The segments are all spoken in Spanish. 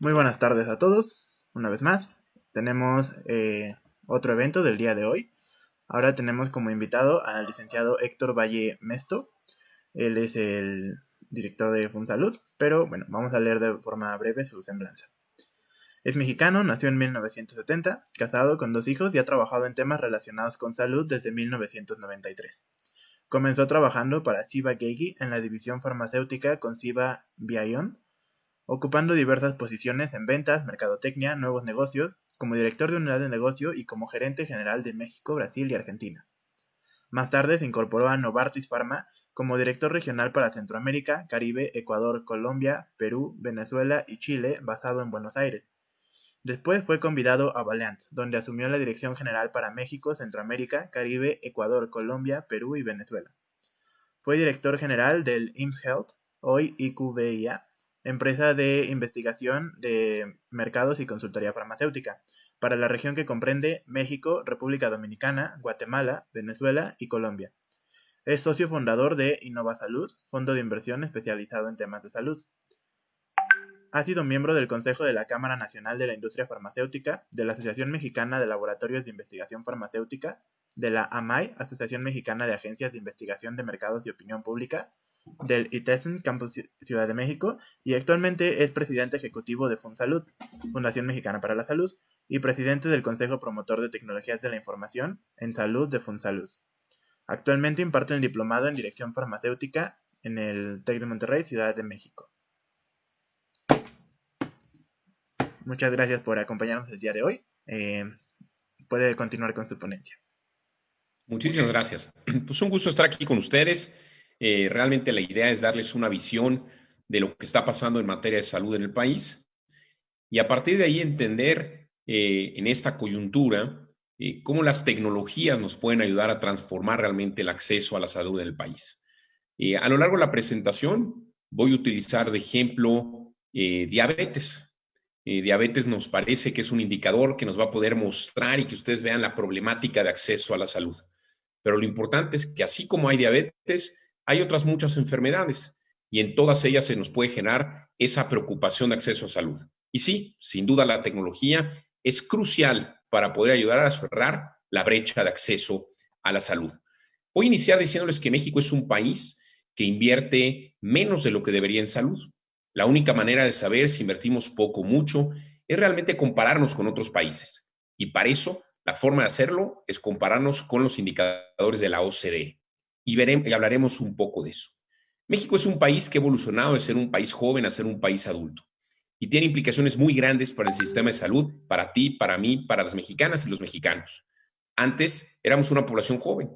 Muy buenas tardes a todos, una vez más. Tenemos eh, otro evento del día de hoy. Ahora tenemos como invitado al licenciado Héctor Valle Mesto. Él es el director de Funsalud, pero bueno, vamos a leer de forma breve su semblanza. Es mexicano, nació en 1970, casado con dos hijos y ha trabajado en temas relacionados con salud desde 1993. Comenzó trabajando para Siva Geigi en la división farmacéutica con Siva Bion ocupando diversas posiciones en ventas, mercadotecnia, nuevos negocios, como director de unidad de negocio y como gerente general de México, Brasil y Argentina. Más tarde se incorporó a Novartis Pharma como director regional para Centroamérica, Caribe, Ecuador, Colombia, Perú, Venezuela y Chile, basado en Buenos Aires. Después fue convidado a Valiant, donde asumió la dirección general para México, Centroamérica, Caribe, Ecuador, Colombia, Perú y Venezuela. Fue director general del IMSS Health, hoy IQVIA, empresa de investigación de mercados y consultoría farmacéutica, para la región que comprende México, República Dominicana, Guatemala, Venezuela y Colombia. Es socio fundador de Innova Salud, fondo de inversión especializado en temas de salud. Ha sido miembro del Consejo de la Cámara Nacional de la Industria Farmacéutica, de la Asociación Mexicana de Laboratorios de Investigación Farmacéutica, de la AMAI, Asociación Mexicana de Agencias de Investigación de Mercados y Opinión Pública, del ITESN Campus Ciudad de México y actualmente es presidente ejecutivo de FunSalud, Fundación Mexicana para la Salud, y presidente del Consejo Promotor de Tecnologías de la Información en Salud de FunSalud. Actualmente imparte un diplomado en Dirección Farmacéutica en el TEC de Monterrey, Ciudad de México. Muchas gracias por acompañarnos el día de hoy. Eh, puede continuar con su ponencia. Muchísimas gracias. Pues un gusto estar aquí con ustedes. Eh, realmente la idea es darles una visión de lo que está pasando en materia de salud en el país y a partir de ahí entender eh, en esta coyuntura eh, cómo las tecnologías nos pueden ayudar a transformar realmente el acceso a la salud en el país. a lo largo de la presentación voy a utilizar de ejemplo diabetes. diabetes nos parece que es un indicador que nos va a poder mostrar y que ustedes vean la problemática de acceso a la salud. Pero lo importante es que así como hay diabetes, hay otras muchas enfermedades y en todas ellas se nos puede generar esa preocupación de acceso a salud. Y sí, sin duda la tecnología es crucial para poder ayudar a cerrar la brecha de acceso a la salud. Voy a iniciar diciéndoles que México es un país que invierte menos de lo que debería en salud. La única manera de saber si invertimos poco o mucho es realmente compararnos con otros países. Y para eso, la forma de hacerlo es compararnos con los indicadores de la OCDE y, hablaremos un poco de eso. México es un país que ha evolucionado de ser un país joven a ser un país adulto y tiene implicaciones muy grandes para el sistema de salud, para ti, para mí, para las mexicanas y los mexicanos. Antes éramos una población joven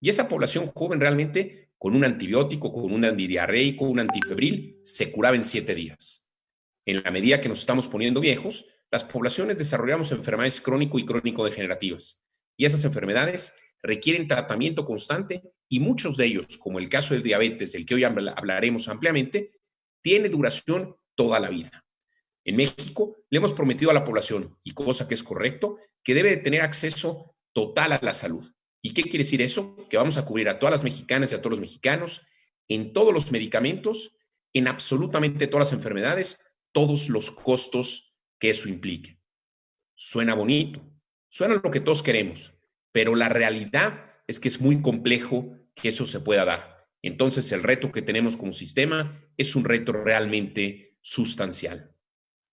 y esa población joven realmente con un antibiótico, con un antidiarreico, un antifebril, se curaba en siete días. En la medida que nos estamos poniendo viejos, las poblaciones desarrollamos enfermedades crónico y crónico-degenerativas y esas enfermedades requieren tratamiento constante y muchos de ellos, como el caso del diabetes, del que hoy hablaremos ampliamente, tiene duración toda la vida. En México le hemos prometido a la población, y cosa que es correcto, que debe tener acceso total a la salud. ¿Y qué quiere decir eso? Que vamos a cubrir a todas las mexicanas y a todos los mexicanos en todos los medicamentos, en absolutamente todas las enfermedades, todos los costos que eso implique. Suena bonito, suena lo que todos queremos, pero la realidad es que es muy complejo que eso se pueda dar. Entonces, el reto que tenemos como sistema es un reto realmente sustancial.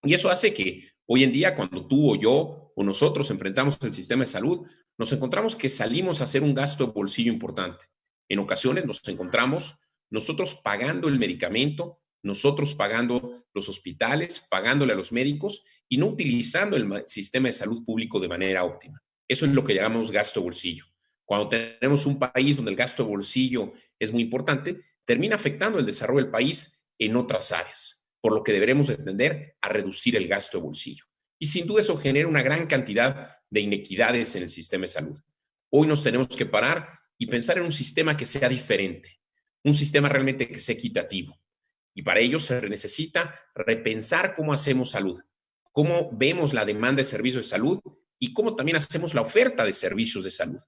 Y eso hace que hoy en día, cuando tú o yo o nosotros enfrentamos el sistema de salud, nos encontramos que salimos a hacer un gasto de bolsillo importante. En ocasiones nos encontramos nosotros pagando el medicamento, nosotros pagando los hospitales, pagándole a los médicos y no utilizando el sistema de salud público de manera óptima. Eso es lo que llamamos gasto bolsillo. Cuando tenemos un país donde el gasto bolsillo es muy importante, termina afectando el desarrollo del país en otras áreas, por lo que deberemos entender a reducir el gasto bolsillo. Y sin duda eso genera una gran cantidad de inequidades en el sistema de salud. Hoy nos tenemos que parar y pensar en un sistema que sea diferente, un sistema realmente que sea equitativo. Y para ello se necesita repensar cómo hacemos salud, cómo vemos la demanda de servicios de salud y cómo también hacemos la oferta de servicios de salud.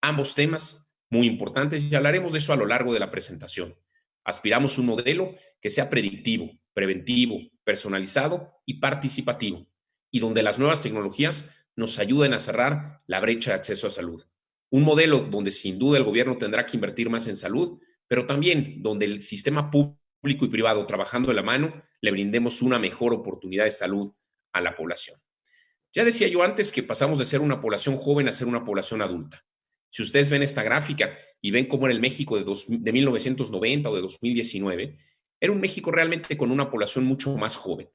Ambos temas muy importantes y hablaremos de eso a lo largo de la presentación. Aspiramos un modelo que sea predictivo, preventivo, personalizado y participativo, y donde las nuevas tecnologías nos ayuden a cerrar la brecha de acceso a salud. Un modelo donde sin duda el gobierno tendrá que invertir más en salud, pero también donde el sistema público y privado trabajando de la mano le brindemos una mejor oportunidad de salud a la población. Ya decía yo antes que pasamos de ser una población joven a ser una población adulta. Si ustedes ven esta gráfica y ven cómo era el México de, de 1990 o de 2019, era un México realmente con una población mucho más joven.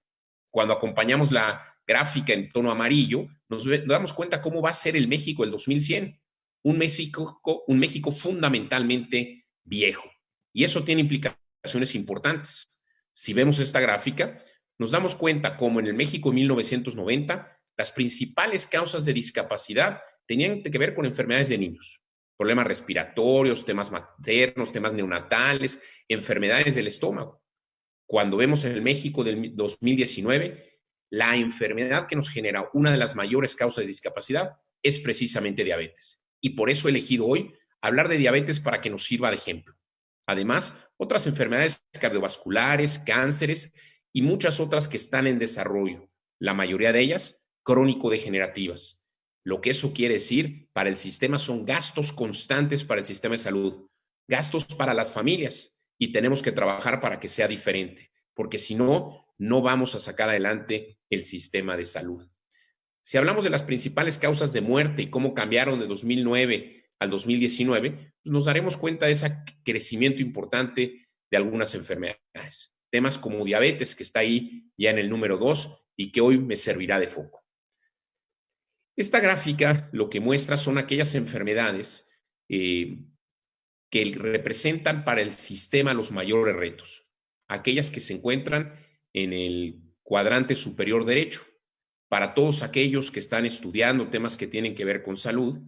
Cuando acompañamos la gráfica en tono amarillo, nos, damos cuenta cómo va a ser el México del 2100. Un México, un México fundamentalmente viejo. Y eso tiene implicaciones importantes. Si vemos esta gráfica, nos damos cuenta cómo en el México de 1990 las principales causas de discapacidad tenían que ver con enfermedades de niños, problemas respiratorios, temas maternos, temas neonatales, enfermedades del estómago. Cuando vemos en el México del 2019, la enfermedad que nos genera una de las mayores causas de discapacidad es precisamente diabetes. Y por eso he elegido hoy hablar de diabetes para que nos sirva de ejemplo. Además, otras enfermedades cardiovasculares, cánceres y muchas otras que están en desarrollo, la mayoría de ellas crónico-degenerativas. Lo que eso quiere decir para el sistema son gastos constantes para el sistema de salud, gastos para las familias y tenemos que trabajar para que sea diferente, porque si no, no vamos a sacar adelante el sistema de salud. Si hablamos de las principales causas de muerte y cómo cambiaron de 2009 al 2019, pues nos daremos cuenta de ese crecimiento importante de algunas enfermedades. Temas como diabetes, que está ahí ya en el número 2 y que hoy me servirá de foco. Esta gráfica lo que muestra son aquellas enfermedades eh, que representan para el sistema los mayores retos, aquellas que se encuentran en el cuadrante superior derecho. Para todos aquellos que están estudiando temas que tienen que ver con salud,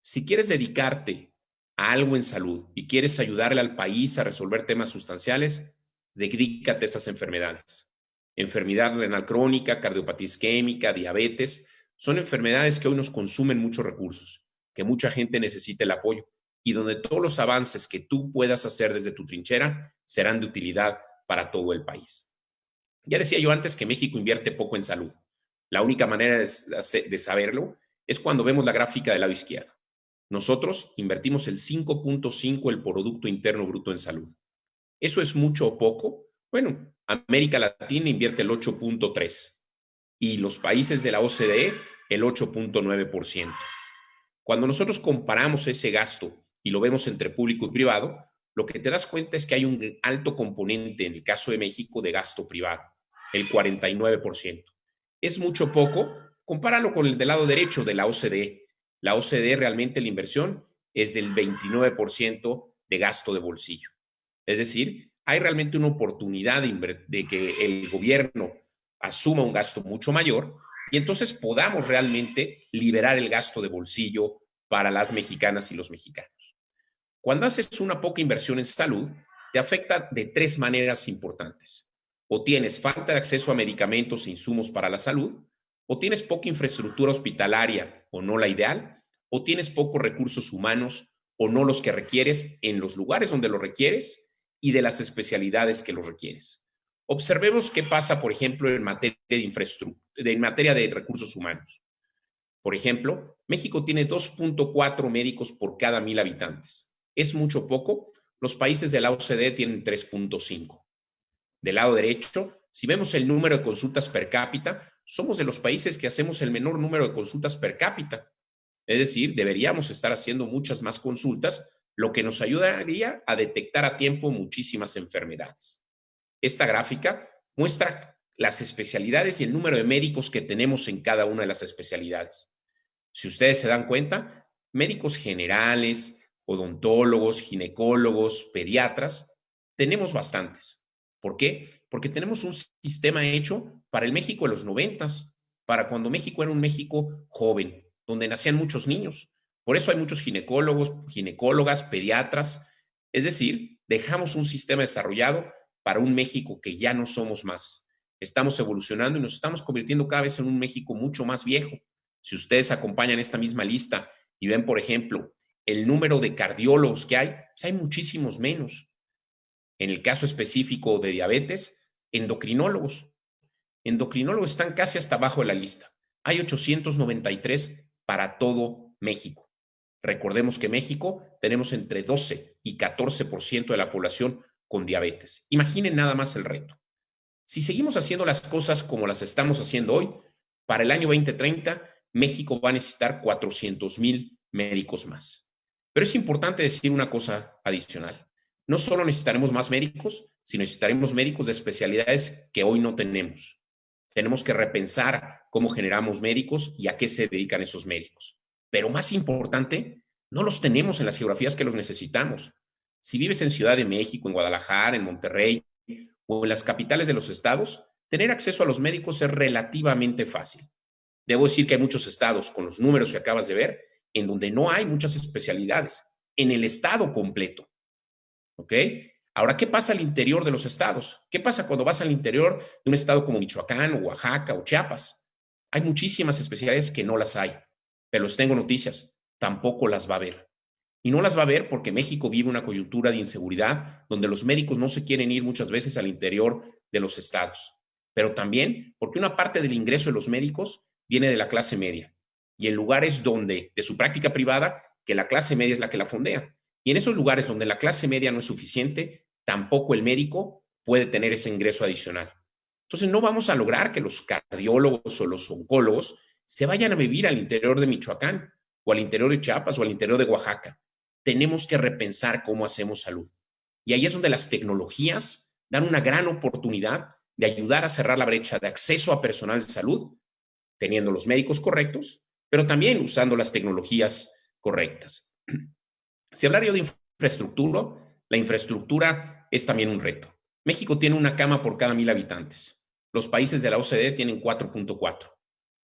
si quieres dedicarte a algo en salud y quieres ayudarle al país a resolver temas sustanciales, dedícate a esas enfermedades. Enfermedad renal crónica, cardiopatía isquémica, diabetes, son enfermedades que hoy nos consumen muchos recursos, que mucha gente necesita el apoyo y donde todos los avances que tú puedas hacer desde tu trinchera serán de utilidad para todo el país. Ya decía yo antes que México invierte poco en salud. La única manera de, saberlo es cuando vemos la gráfica del lado izquierdo. Nosotros invertimos el 5.5 del Producto Interno Bruto en salud. ¿Eso es mucho o poco? Bueno, América Latina invierte el 8.3 y los países de la OCDE el 8.9%. Cuando nosotros comparamos ese gasto y lo vemos entre público y privado, lo que te das cuenta es que hay un alto componente en el caso de México de gasto privado, el 49%. Es mucho poco, compáralo con el del lado derecho de la OCDE. La OCDE realmente la inversión es del 29% de gasto de bolsillo. Es decir, hay realmente una oportunidad de, de que el gobierno asuma un gasto mucho mayor y entonces podamos realmente liberar el gasto de bolsillo para las mexicanas y los mexicanos. Cuando haces una poca inversión en salud, te afecta de tres maneras importantes. O tienes falta de acceso a medicamentos e insumos para la salud, o tienes poca infraestructura hospitalaria o no la ideal, o tienes pocos recursos humanos o no los que requieres en los lugares donde los requieres y de las especialidades que los requieres. Observemos qué pasa, por ejemplo, en materia de infraestructura, en materia de recursos humanos. Por ejemplo, México tiene 2.4 médicos por cada mil habitantes. ¿Es mucho poco? Los países de la OCDE tienen 3.5. Del lado derecho, si vemos el número de consultas per cápita, somos de los países que hacemos el menor número de consultas per cápita. Es decir, deberíamos estar haciendo muchas más consultas, lo que nos ayudaría a detectar a tiempo muchísimas enfermedades. Esta gráfica muestra las especialidades y el número de médicos que tenemos en cada una de las especialidades. Si ustedes se dan cuenta, médicos generales, odontólogos, ginecólogos, pediatras, tenemos bastantes. ¿Por qué? Porque tenemos un sistema hecho para el México de los noventas, para cuando México era un México joven, donde nacían muchos niños. Por eso hay muchos ginecólogos, ginecólogas, pediatras. Es decir, dejamos un sistema desarrollado para un México que ya no somos más. Estamos evolucionando y nos estamos convirtiendo cada vez en un México mucho más viejo. Si ustedes acompañan esta misma lista y ven, por ejemplo, el número de cardiólogos que hay, pues hay muchísimos menos. En el caso específico de diabetes, endocrinólogos. endocrinólogos están casi hasta abajo de la lista. Hay 893 para todo México. Recordemos que México tenemos entre 12 y 14% de la población con diabetes. Imaginen nada más el reto. Si seguimos haciendo las cosas como las estamos haciendo hoy, para el año 2030, México va a necesitar 400 mil médicos más. Pero es importante decir una cosa adicional. No solo necesitaremos más médicos, sino necesitaremos médicos de especialidades que hoy no tenemos. Tenemos que repensar cómo generamos médicos y a qué se dedican esos médicos. Pero más importante, no los tenemos en las geografías que los necesitamos. Si vives en Ciudad de México, en Guadalajara, en Monterrey o en las capitales de los estados, tener acceso a los médicos es relativamente fácil. Debo decir que hay muchos estados, con los números que acabas de ver, en donde no hay muchas especialidades, en el estado completo. ¿Ok? Ahora, ¿qué pasa al interior de los estados? ¿Qué pasa cuando vas al interior de un estado como Michoacán o Oaxaca o Chiapas? Hay muchísimas especialidades que no las hay, pero les tengo noticias, tampoco las va a haber. Y no las va a ver porque México vive una coyuntura de inseguridad donde los médicos no se quieren ir muchas veces al interior de los estados. Pero también porque una parte del ingreso de los médicos viene de la clase media y en lugares donde, de su práctica privada, que la clase media es la que la fondea. Y en esos lugares donde la clase media no es suficiente, tampoco el médico puede tener ese ingreso adicional. Entonces no vamos a lograr que los cardiólogos o los oncólogos se vayan a vivir al interior de Michoacán o al interior de Chiapas o al interior de Oaxaca tenemos que repensar cómo hacemos salud. Y ahí es donde las tecnologías dan una gran oportunidad de ayudar a cerrar la brecha de acceso a personal de salud, teniendo los médicos correctos, pero también usando las tecnologías correctas. Si hablar de infraestructura, la infraestructura es también un reto. México tiene una cama por cada mil habitantes. Los países de la OCDE tienen 4.4.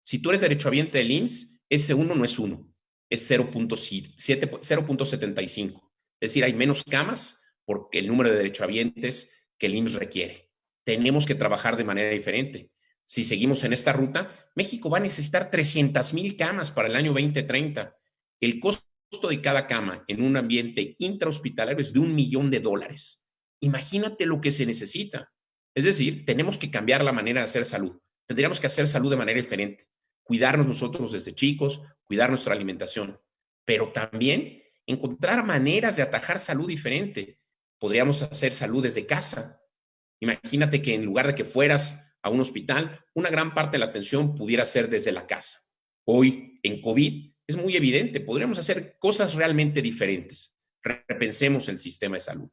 Si tú eres derechohabiente del IMSS, ese uno no es uno es 0.75. Es decir, hay menos camas porque el número de derechohabientes que el IMSS requiere. Tenemos que trabajar de manera diferente. Si seguimos en esta ruta, México va a necesitar 300 mil camas para el año 2030. El costo de cada cama en un ambiente intrahospitalario es de un millón de dólares. Imagínate lo que se necesita. Es decir, tenemos que cambiar la manera de hacer salud. Tendríamos que hacer salud de manera diferente cuidarnos nosotros desde chicos, cuidar nuestra alimentación, pero también encontrar maneras de atajar salud diferente. Podríamos hacer salud desde casa. Imagínate que en lugar de que fueras a un hospital, una gran parte de la atención pudiera ser desde la casa. Hoy, en COVID, es muy evidente, podríamos hacer cosas realmente diferentes. Repensemos el sistema de salud.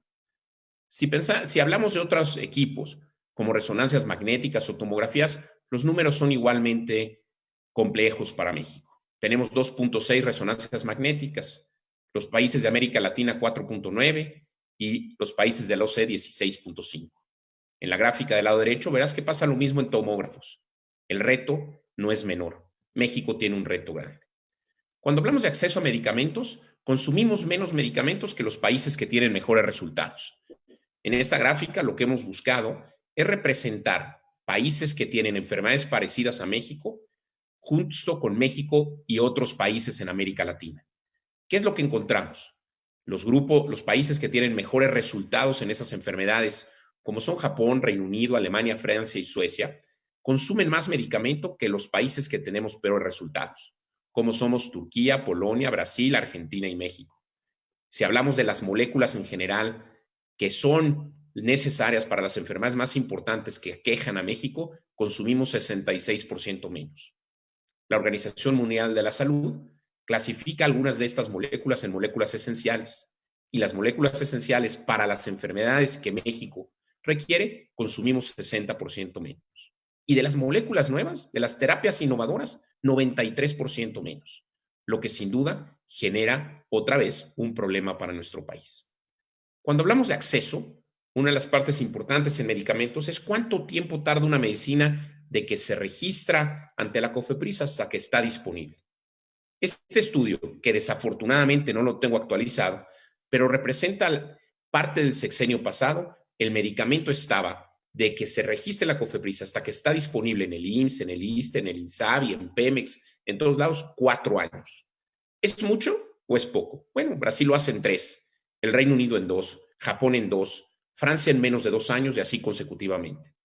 Si, si hablamos de otros equipos, como resonancias magnéticas o tomografías, los números son igualmente complejos para México. Tenemos 2.6 resonancias magnéticas, los países de América Latina 4.9 y los países de la OCDE 16.5. En la gráfica del lado derecho verás que pasa lo mismo en tomógrafos. El reto no es menor. México tiene un reto grande. Cuando hablamos de acceso a medicamentos, consumimos menos medicamentos que los países que tienen mejores resultados. En esta gráfica lo que hemos buscado es representar países que tienen enfermedades parecidas a México justo con México y otros países en América Latina. ¿Qué es lo que encontramos? Los grupos, los países que tienen mejores resultados en esas enfermedades, como son Japón, Reino Unido, Alemania, Francia y Suecia, consumen más medicamento que los países que tenemos peores resultados, como somos Turquía, Polonia, Brasil, Argentina y México. Si hablamos de las moléculas en general que son necesarias para las enfermedades más importantes que aquejan a México, consumimos 66% menos la Organización Mundial de la Salud clasifica algunas de estas moléculas en moléculas esenciales y las moléculas esenciales para las enfermedades que México requiere, consumimos 60% menos. Y de las moléculas nuevas, de las terapias innovadoras, 93% menos, lo que sin duda genera otra vez un problema para nuestro país. Cuando hablamos de acceso, una de las partes importantes en medicamentos es cuánto tiempo tarda una medicina de que se registra ante la COFEPRIS hasta que está disponible. Este estudio, que desafortunadamente no lo tengo actualizado, pero representa parte del sexenio pasado, el medicamento estaba de que se registre la COFEPRIS hasta que está disponible en el IMSS, en el ISTE, en el INSABI, en Pemex, en todos lados, cuatro años. ¿Es mucho o es poco? Bueno, Brasil lo hace en tres, el Reino Unido en dos, Japón en dos, Francia en menos de dos años y así consecutivamente.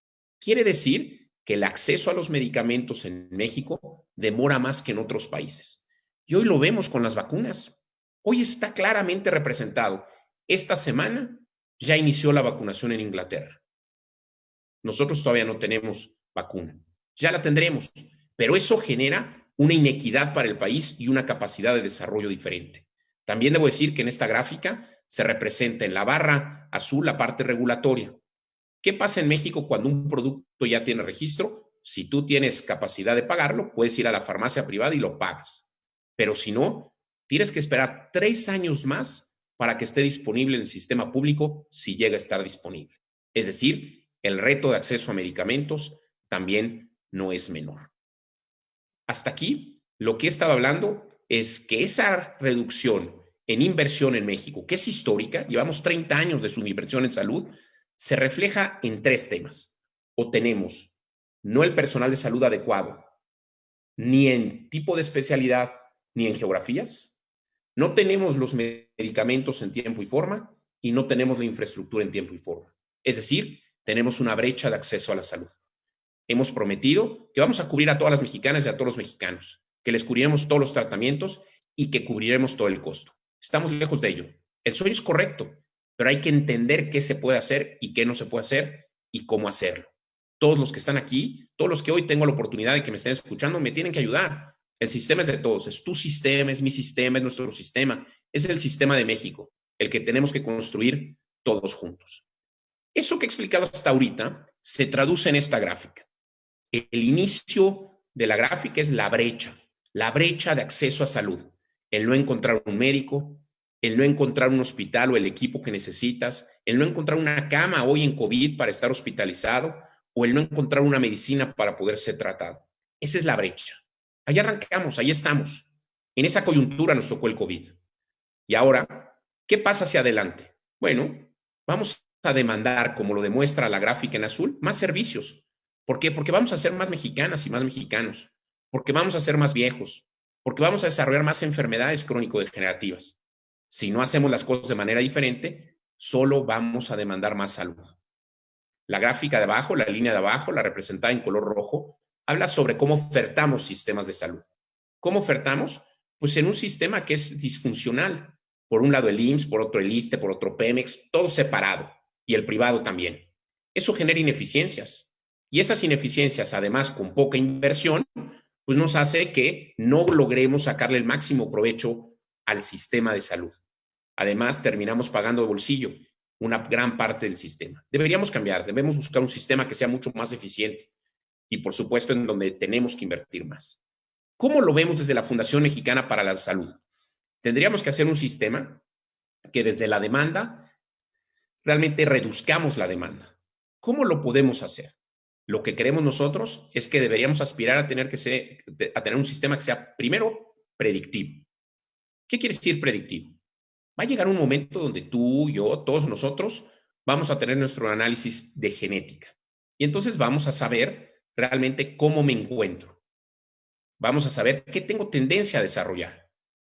Quiere decir que el acceso a los medicamentos en México demora más que en otros países. Y hoy lo vemos con las vacunas. Hoy está claramente representado. Esta semana ya inició la vacunación en Inglaterra. Nosotros todavía no tenemos vacuna. Ya la tendremos, pero eso genera una inequidad para el país y una capacidad de desarrollo diferente. También debo decir que en esta gráfica se representa en la barra azul la parte regulatoria. ¿Qué pasa en México cuando un producto ya tiene registro? Si tú tienes capacidad de pagarlo, puedes ir a la farmacia privada y lo pagas. Pero si no, tienes que esperar tres años más para que esté disponible en el sistema público si llega a estar disponible. Es decir, el reto de acceso a medicamentos también no es menor. Hasta aquí, lo que he estado hablando es que esa reducción en inversión en México, que es histórica, llevamos 30 años de su inversión en salud, se refleja en tres temas. O tenemos no el personal de salud adecuado, ni en tipo de especialidad, ni en geografías. No tenemos los medicamentos en tiempo y forma y no tenemos la infraestructura en tiempo y forma. Es decir, tenemos una brecha de acceso a la salud. Hemos prometido que vamos a cubrir a todas las mexicanas y a todos los mexicanos, que les cubriremos todos los tratamientos y que cubriremos todo el costo. Estamos lejos de ello. El sueño es correcto, pero hay que entender qué se puede hacer y qué no se puede hacer y cómo hacerlo. Todos los que están aquí, todos los que hoy tengo la oportunidad de que me estén escuchando, me tienen que ayudar. El sistema es de todos, es tu sistema, es mi sistema, es nuestro sistema, es el sistema de México, el que tenemos que construir todos juntos. Eso que he explicado hasta ahorita se traduce en esta gráfica. El inicio de la gráfica es la brecha, la brecha de acceso a salud el no encontrar un médico, el no encontrar un hospital o el equipo que necesitas, el no encontrar una cama hoy en COVID para estar hospitalizado o el no encontrar una medicina para poder ser tratado. Esa es la brecha. Ahí arrancamos, ahí estamos. En esa coyuntura nos tocó el COVID. Y ahora, ¿qué pasa hacia adelante? Bueno, vamos a demandar, como lo demuestra la gráfica en azul, más servicios. ¿Por qué? Porque vamos a ser más mexicanas y más mexicanos, porque vamos a ser más viejos, porque vamos a desarrollar más enfermedades crónico-degenerativas. Si no hacemos las cosas de manera diferente, solo vamos a demandar más salud. La gráfica de abajo, la línea de abajo, la representada en color rojo, habla sobre cómo ofertamos sistemas de salud. ¿Cómo ofertamos? Pues en un sistema que es disfuncional. Por un lado el IMSS, por otro el ISTE, por otro Pemex, todo separado, y el privado también. Eso genera ineficiencias. Y esas ineficiencias, además con poca inversión, pues nos hace que no logremos sacarle el máximo provecho al sistema de salud. Además, terminamos pagando de bolsillo una gran parte del sistema. Deberíamos cambiar, debemos buscar un sistema que sea mucho más eficiente y, por supuesto, en donde tenemos que invertir más. ¿Cómo lo vemos desde la Fundación Mexicana para la Salud? Tendríamos que hacer un sistema que desde la demanda realmente reduzcamos la demanda. ¿Cómo lo podemos hacer? Lo que queremos nosotros es que deberíamos aspirar a tener, que ser, a tener un sistema que sea, primero, predictivo. ¿Qué quiere decir predictivo? Va a llegar un momento donde tú, yo, todos nosotros vamos a tener nuestro análisis de genética. Y entonces vamos a saber realmente cómo me encuentro. Vamos a saber qué tengo tendencia a desarrollar.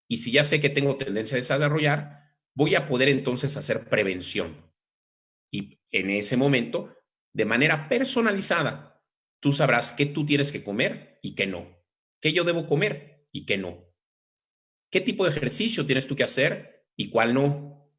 Y si ya sé que tengo tendencia a desarrollar, voy a poder entonces hacer prevención. Y en ese momento de manera personalizada, tú sabrás qué tú tienes que comer y qué no, qué yo debo comer y qué no, qué tipo de ejercicio tienes tú que hacer y cuál no.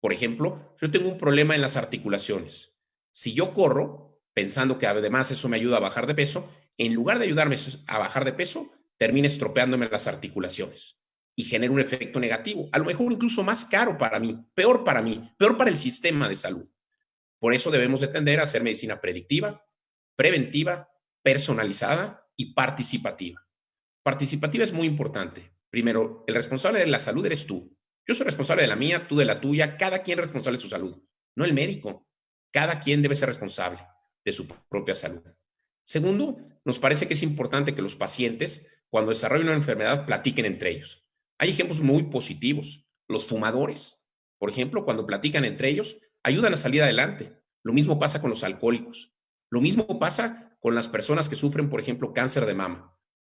Por ejemplo, yo tengo un problema en las articulaciones. Si yo corro, pensando que además eso me ayuda a bajar de peso, en lugar de ayudarme a bajar de peso, termina estropeándome las articulaciones y genera un efecto negativo, a lo mejor incluso más caro para mí, peor para mí, peor para el sistema de salud. Por eso debemos de tender a hacer medicina predictiva, preventiva, personalizada y participativa. Participativa es muy importante. Primero, el responsable de la salud eres tú. Yo soy responsable de la mía, tú de la tuya, cada quien es responsable de su salud, no el médico. Cada quien debe ser responsable de su propia salud. Segundo, nos parece que es importante que los pacientes, cuando desarrollen una enfermedad, platiquen entre ellos. Hay ejemplos muy positivos. Los fumadores, por ejemplo, cuando platican entre ellos, ayudan a salir adelante. Lo mismo pasa con los alcohólicos. Lo mismo pasa con las personas que sufren, por ejemplo, cáncer de mama.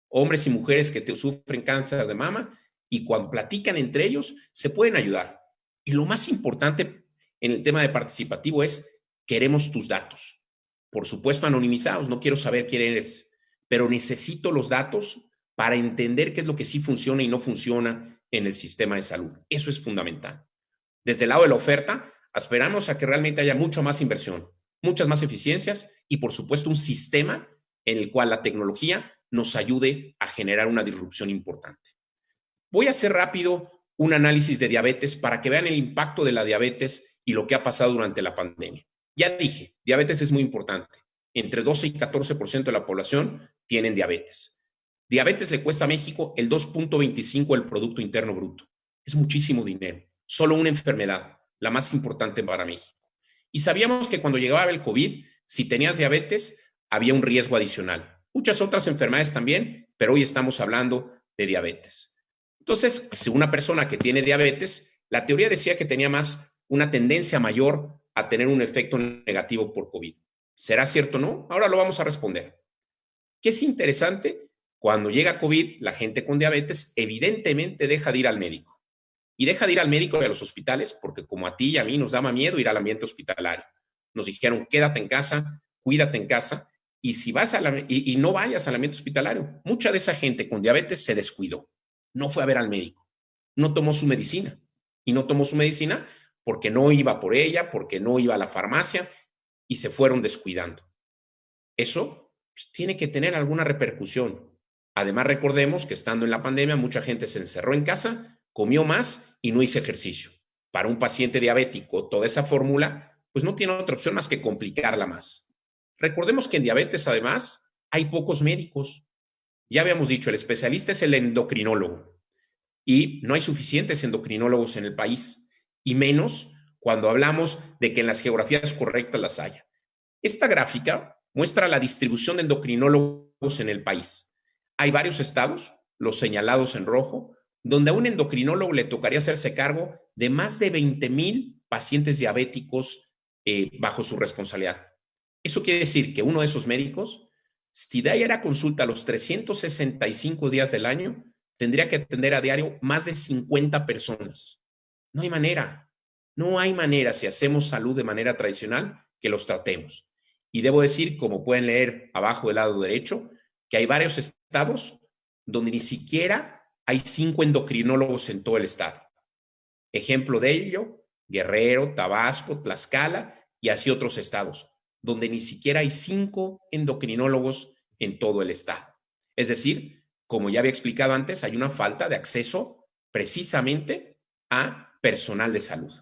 Hombres y mujeres que sufren cáncer de mama y cuando platican entre ellos se pueden ayudar. Y lo más importante en el tema de participativo es queremos tus datos. por supuesto anonimizados, no quiero saber quién eres, pero necesito los datos para entender qué es lo que sí funciona y no funciona en el sistema de salud. Eso es fundamental. Desde el lado de la oferta, esperamos a que realmente haya mucha más inversión, muchas más eficiencias y, por supuesto, un sistema en el cual la tecnología nos ayude a generar una disrupción importante. Voy a hacer rápido un análisis de diabetes para que vean el impacto de la diabetes y lo que ha pasado durante la pandemia. Ya dije, diabetes es muy importante. Entre 12 y 14% de la población tienen diabetes. Diabetes le cuesta a México el 2.25 del Producto Interno Bruto. Es muchísimo dinero. Solo una enfermedad, la más importante para México. Y sabíamos que cuando llegaba el COVID, si tenías diabetes, había un riesgo adicional. Muchas otras enfermedades también, pero hoy estamos hablando de diabetes. Entonces, si una persona que tiene diabetes, la teoría decía que tenía más una tendencia mayor a tener un efecto negativo por COVID. ¿Será cierto o no? Ahora lo vamos a responder. ¿Qué es interesante? Cuando llega COVID, la gente con diabetes evidentemente deja de ir al médico. Y deja de ir al médico y a los hospitales porque como a ti y a mí nos daba miedo ir al ambiente hospitalario. Nos dijeron, quédate en casa, cuídate en casa y si vas a y no vayas al ambiente hospitalario. Mucha de esa gente con diabetes se descuidó no fue a ver al médico, no tomó su medicina. Y no tomó su medicina porque no iba por ella, porque no iba a la farmacia y se fueron descuidando. Eso pues, tiene que tener alguna repercusión. Además, recordemos que estando en la pandemia, mucha gente se encerró en casa, comió más y no hizo ejercicio. Para un paciente diabético, toda esa fórmula, pues no tiene otra opción más que complicarla más. Recordemos que en diabetes, además, hay pocos médicos. Ya habíamos dicho, el especialista es el endocrinólogo y no hay suficientes endocrinólogos en el país y menos cuando hablamos de que en las geografías correctas las haya. Esta gráfica muestra la distribución de endocrinólogos en el país. Hay varios estados, los señalados en rojo, donde a un endocrinólogo le tocaría hacerse cargo de más de 20 mil pacientes diabéticos eh, bajo su responsabilidad. Eso quiere decir que uno de esos médicos si de ahí era consulta los 365 días del año, tendría que atender a diario más de 50 personas. No hay manera, no hay manera si hacemos salud de manera tradicional que los tratemos. Y debo decir, como pueden leer abajo del lado derecho, que hay varios estados donde ni siquiera hay cinco endocrinólogos en todo el estado. Ejemplo de ello, Guerrero, Tabasco, Tlaxcala y así otros estados donde ni siquiera hay cinco endocrinólogos en todo el estado. Es decir, como ya había explicado antes, hay una falta de acceso precisamente a personal de salud.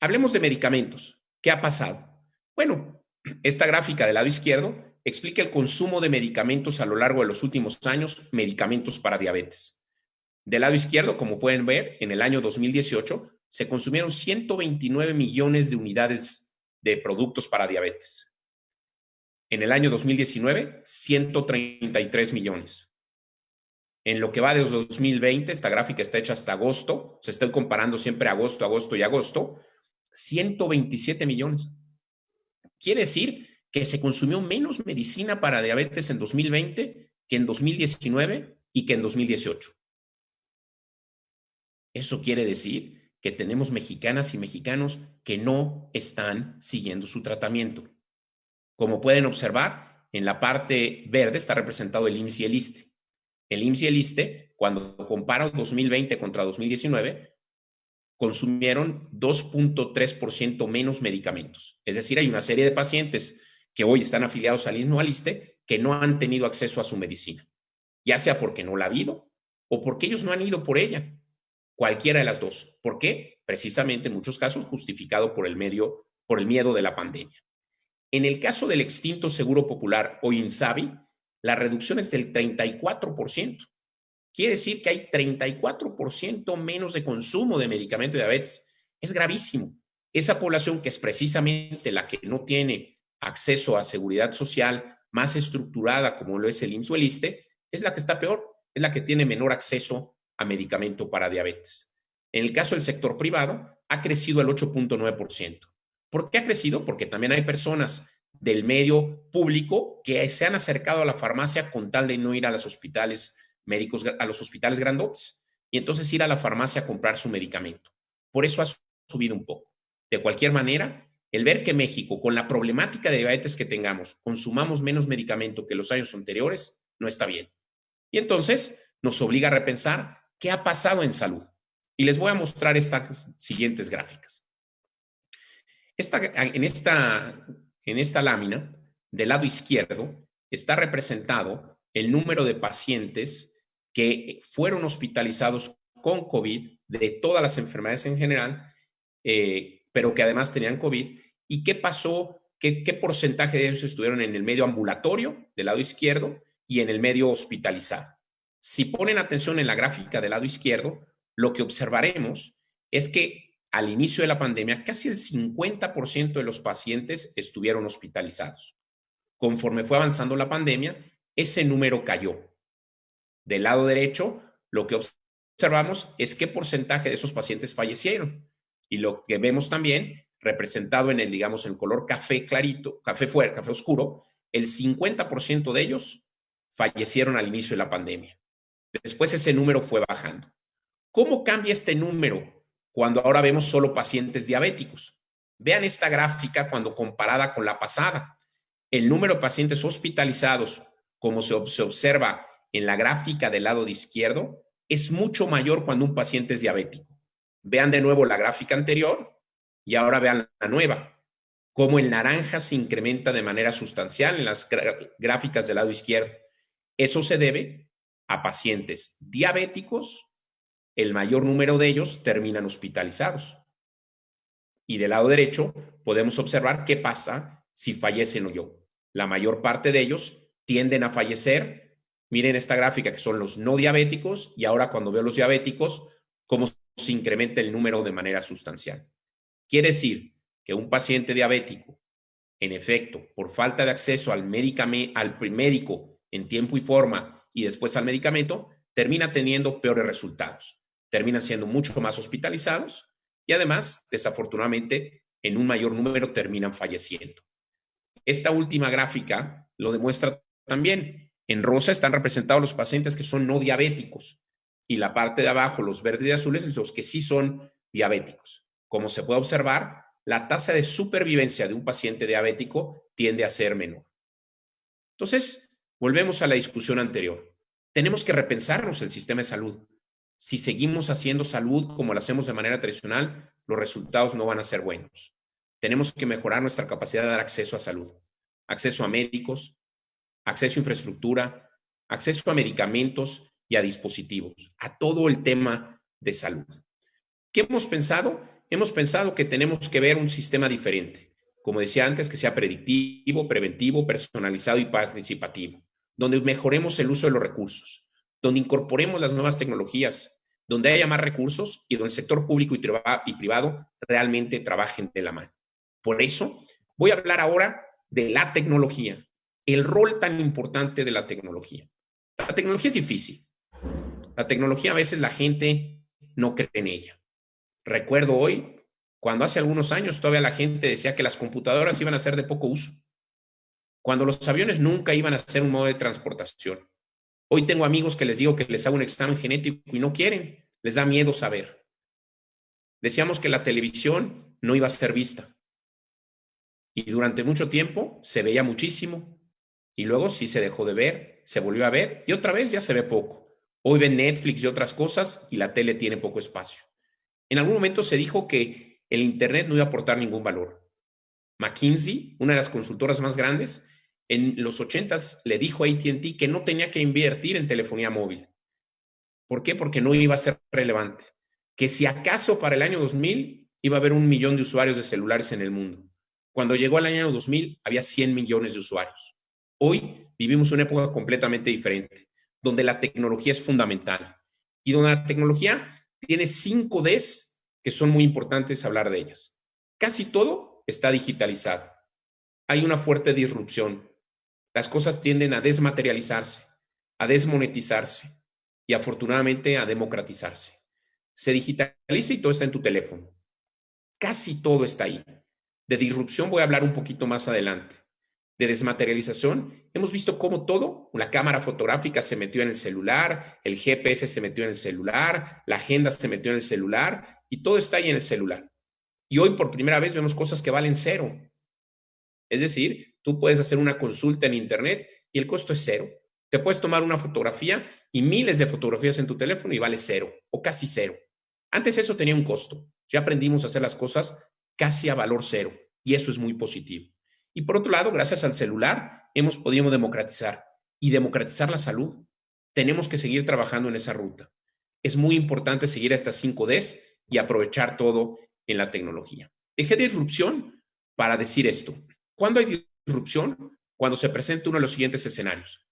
Hablemos de medicamentos. ¿Qué ha pasado? Bueno, esta gráfica del lado izquierdo explica el consumo de medicamentos a lo largo de los últimos años, medicamentos para diabetes. Del lado izquierdo, como pueden ver, en el año 2018 se consumieron 129 millones de unidades de productos para diabetes. En el año 2019, 133 millones. En lo que va de 2020, esta gráfica está hecha hasta agosto, se está comparando siempre agosto, agosto y agosto, 127 millones. Quiere decir que se consumió menos medicina para diabetes en 2020 que en 2019 y que en 2018. Eso quiere decir que tenemos mexicanas y mexicanos que no están siguiendo su tratamiento. Como pueden observar, en la parte verde está representado el IMSS y el ISTE. El IMSS y el ISTE, cuando comparo 2020 contra 2019, consumieron 2.3% menos medicamentos. Es decir, hay una serie de pacientes que hoy están afiliados al IMSS o ISTE que no han tenido acceso a su medicina, ya sea porque no la ha habido o porque ellos no han ido por ella cualquiera de las dos. ¿Por qué? Precisamente en muchos casos justificado por el medio, por el miedo de la pandemia. En el caso del extinto Seguro Popular o INSABI, la reducción es del 34%. Quiere decir que hay 34% menos de consumo de medicamento de diabetes. Es gravísimo. Esa población que es precisamente la que no tiene acceso a seguridad social más estructurada como lo es el IMSS es la que está peor, es la que tiene menor acceso a medicamento para diabetes. En el caso del sector privado, ha crecido al 8.9%. ¿Por qué ha crecido? Porque también hay personas del medio público que se han acercado a la farmacia con tal de no ir a los hospitales médicos, a los hospitales grandotes, y entonces ir a la farmacia a comprar su medicamento. Por eso ha subido un poco. De cualquier manera, el ver que México, con la problemática de diabetes que tengamos, consumamos menos medicamento que los años anteriores, no está bien. Y entonces nos obliga a repensar qué ha pasado en salud. Y les voy a mostrar estas siguientes gráficas. en, esta, en esta lámina, del lado izquierdo, está representado el número de pacientes que fueron hospitalizados con COVID de todas las enfermedades en general, eh, pero que además tenían COVID, y qué pasó, qué, qué porcentaje de ellos estuvieron en el medio ambulatorio del lado izquierdo y en el medio hospitalizado. Si ponen atención en la gráfica del lado izquierdo, lo que observaremos es que al inicio de la pandemia casi el 50% de los pacientes estuvieron hospitalizados. Conforme fue avanzando la pandemia, ese número cayó. Del lado derecho, lo que observamos es qué porcentaje de esos pacientes fallecieron. Y lo que vemos también, representado en el, digamos, en color café clarito, café fuerte, café oscuro, el 50% de ellos fallecieron al inicio de la pandemia. Después ese número fue bajando. ¿Cómo cambia este número cuando ahora vemos solo pacientes diabéticos? Vean esta gráfica cuando comparada con la pasada. El número de pacientes hospitalizados, como se, observa en la gráfica del lado de izquierdo, es mucho mayor cuando un paciente es diabético. Vean de nuevo la gráfica anterior y ahora vean la nueva. Cómo el naranja se incrementa de manera sustancial en las gráficas del lado izquierdo. Eso se debe a pacientes diabéticos, el mayor número de ellos terminan hospitalizados. Y del lado derecho podemos observar qué pasa si fallecen o yo. La mayor parte de ellos tienden a fallecer. Miren esta gráfica que son los no diabéticos y ahora cuando veo los diabéticos, cómo se incrementa el número de manera sustancial. Quiere decir que un paciente diabético, en efecto, por falta de acceso al, al médico en tiempo y forma y después al medicamento, termina teniendo peores resultados. Terminan siendo mucho más hospitalizados y además, desafortunadamente, en un mayor número terminan falleciendo. Esta última gráfica lo demuestra también. En rosa están representados los pacientes que son no diabéticos y la parte de abajo, los verdes y azules, los que sí son diabéticos. Como se puede observar, la tasa de supervivencia de un paciente diabético tiende a ser menor. Entonces, Volvemos a la discusión anterior. Tenemos que repensarnos el sistema de salud. Si seguimos haciendo salud como lo hacemos de manera tradicional, los resultados no van a ser buenos. Tenemos que mejorar nuestra capacidad de dar acceso a salud, acceso a médicos, acceso a infraestructura, acceso a medicamentos y a dispositivos, a todo el tema de salud. ¿Qué hemos pensado? Hemos pensado que tenemos que ver un sistema diferente, como decía antes, que sea predictivo, preventivo, personalizado y participativo donde mejoremos el uso de los recursos, donde incorporemos las nuevas tecnologías, donde haya más recursos y donde el sector público y privado realmente trabajen de la mano. Por eso voy a hablar ahora de la tecnología, el rol tan importante de la tecnología. La tecnología es difícil. La tecnología a veces la gente no cree en ella. Recuerdo hoy, cuando hace algunos años todavía la gente decía que las computadoras iban a ser de poco uso cuando los aviones nunca iban a ser un modo de transportación. Hoy tengo amigos que les digo que les hago un examen genético y no quieren, les da miedo saber. Decíamos que la televisión no iba a ser vista. Y durante mucho tiempo se veía muchísimo. Y luego sí se dejó de ver, se volvió a ver y otra vez ya se ve poco. Hoy ven Netflix y otras cosas y la tele tiene poco espacio. En algún momento se dijo que el Internet no iba a aportar ningún valor. McKinsey, una de las consultoras más grandes, en los 80 le dijo a ATT que no tenía que invertir en telefonía móvil. ¿Por qué? Porque no iba a ser relevante. Que si acaso para el año 2000 iba a haber un millón de usuarios de celulares en el mundo. Cuando llegó el año 2000 había 100 millones de usuarios. Hoy vivimos una época completamente diferente, donde la tecnología es fundamental y donde la tecnología tiene cinco Ds que son muy importantes hablar de ellas. Casi todo está digitalizado. Hay una fuerte disrupción. Las cosas tienden a desmaterializarse, a desmonetizarse y afortunadamente a democratizarse. Se digitaliza y todo está en tu teléfono. Casi todo está ahí. De disrupción voy a hablar un poquito más adelante. De desmaterialización, hemos visto cómo todo, la cámara fotográfica se metió en el celular, el GPS se metió en el celular, la agenda se metió en el celular y todo está ahí en el celular. Y hoy por primera vez vemos cosas que valen cero. Es decir, tú puedes hacer una consulta en Internet y el costo es cero. Te puedes tomar una fotografía y miles de fotografías en tu teléfono y vale cero o casi cero. Antes eso tenía un costo. Ya aprendimos a hacer las cosas casi a valor cero y eso es muy positivo. Y por otro lado, gracias al celular, hemos podido democratizar y democratizar la salud. Tenemos que seguir trabajando en esa ruta. Es muy importante seguir a estas 5 Ds y aprovechar todo en la tecnología. Dejé disrupción para decir esto. ¿Cuándo hay disrupción? Cuando se presenta uno de los siguientes escenarios.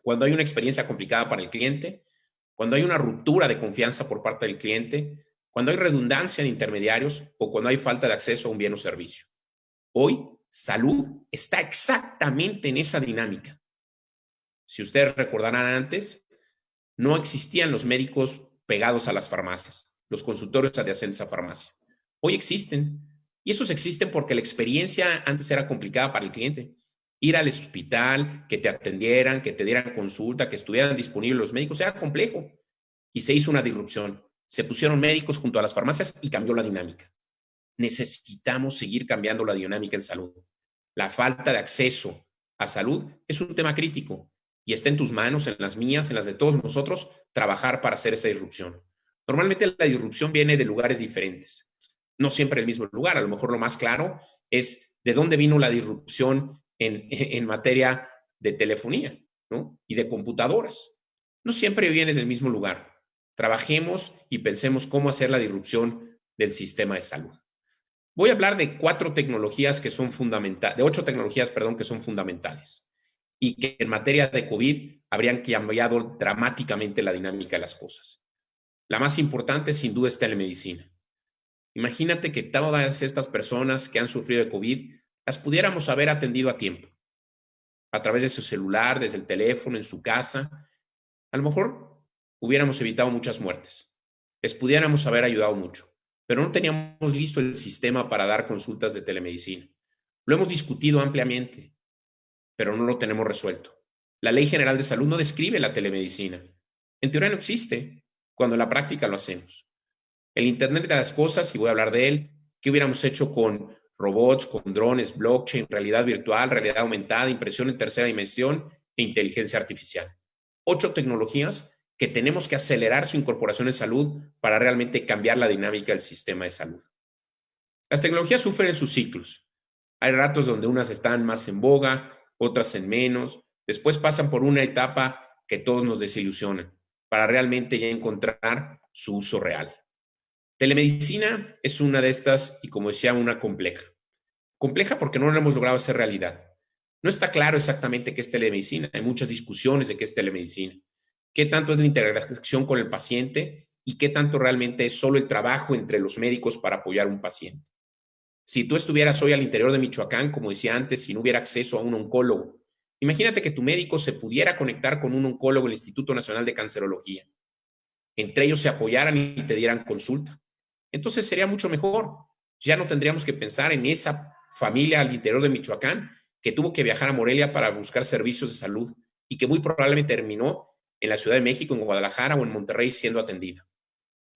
Cuando hay una experiencia complicada para el cliente, cuando hay una ruptura de confianza por parte del cliente, cuando hay redundancia en intermediarios o cuando hay falta de acceso a un bien o servicio. Hoy, salud está exactamente en esa dinámica. Si ustedes recordarán antes, no existían los médicos pegados a las farmacias, los consultorios adyacentes a farmacia. Hoy existen. Y esos existen porque la experiencia antes era complicada para el cliente. Ir al hospital, que te atendieran, que te dieran consulta, que estuvieran disponibles los médicos, era complejo. Y se hizo una disrupción. Se pusieron médicos junto a las farmacias y cambió la dinámica. Necesitamos seguir cambiando la dinámica en salud. La falta de acceso a salud es un tema crítico y está en tus manos, en las mías, en las de todos nosotros, trabajar para hacer esa disrupción. Normalmente la disrupción viene de lugares diferentes no siempre el mismo lugar. A lo mejor lo más claro es de dónde vino la disrupción en, en materia de telefonía y de computadoras. No siempre viene del mismo lugar. Trabajemos y pensemos cómo hacer la disrupción del sistema de salud. Voy a hablar de cuatro tecnologías que son fundamentales, de ocho tecnologías, perdón, que son fundamentales y que en materia de COVID habrían cambiado dramáticamente la dinámica de las cosas. La más importante, sin duda, es telemedicina. Imagínate que todas estas personas que han sufrido de COVID las pudiéramos haber atendido a tiempo, a través de su celular, desde el teléfono, en su casa. A lo mejor hubiéramos evitado muchas muertes, les pudiéramos haber ayudado mucho, pero no teníamos listo el sistema para dar consultas de telemedicina. Lo hemos discutido ampliamente, pero no lo tenemos resuelto. La Ley General de Salud no describe la telemedicina. En teoría no existe, cuando en la práctica lo hacemos. El Internet de las Cosas, y voy a hablar de él, ¿qué hubiéramos hecho con robots, con drones, blockchain, realidad virtual, realidad aumentada, impresión en tercera dimensión e inteligencia artificial? Ocho tecnologías que tenemos que acelerar su incorporación en salud para realmente cambiar la dinámica del sistema de salud. Las tecnologías sufren sus ciclos. Hay ratos donde unas están más en boga, otras en menos. Después pasan por una etapa que todos nos desilusionan para realmente ya encontrar su uso real. Telemedicina es una de estas y como decía, una compleja. Compleja porque no lo hemos logrado hacer realidad. No está claro exactamente qué es telemedicina. Hay muchas discusiones de qué es telemedicina. ¿Qué tanto es la interacción con el paciente y qué tanto realmente es solo el trabajo entre los médicos para apoyar a un paciente? Si tú estuvieras hoy al interior de Michoacán, como decía antes, si no hubiera acceso a un oncólogo, imagínate que tu médico se pudiera conectar con un oncólogo del Instituto Nacional de Cancerología. Entre ellos se apoyaran y te dieran consulta entonces sería mucho mejor. Ya no tendríamos que pensar en esa familia al interior de Michoacán que tuvo que viajar a Morelia para buscar servicios de salud y que muy probablemente terminó en la Ciudad de México, en Guadalajara o en Monterrey siendo atendida.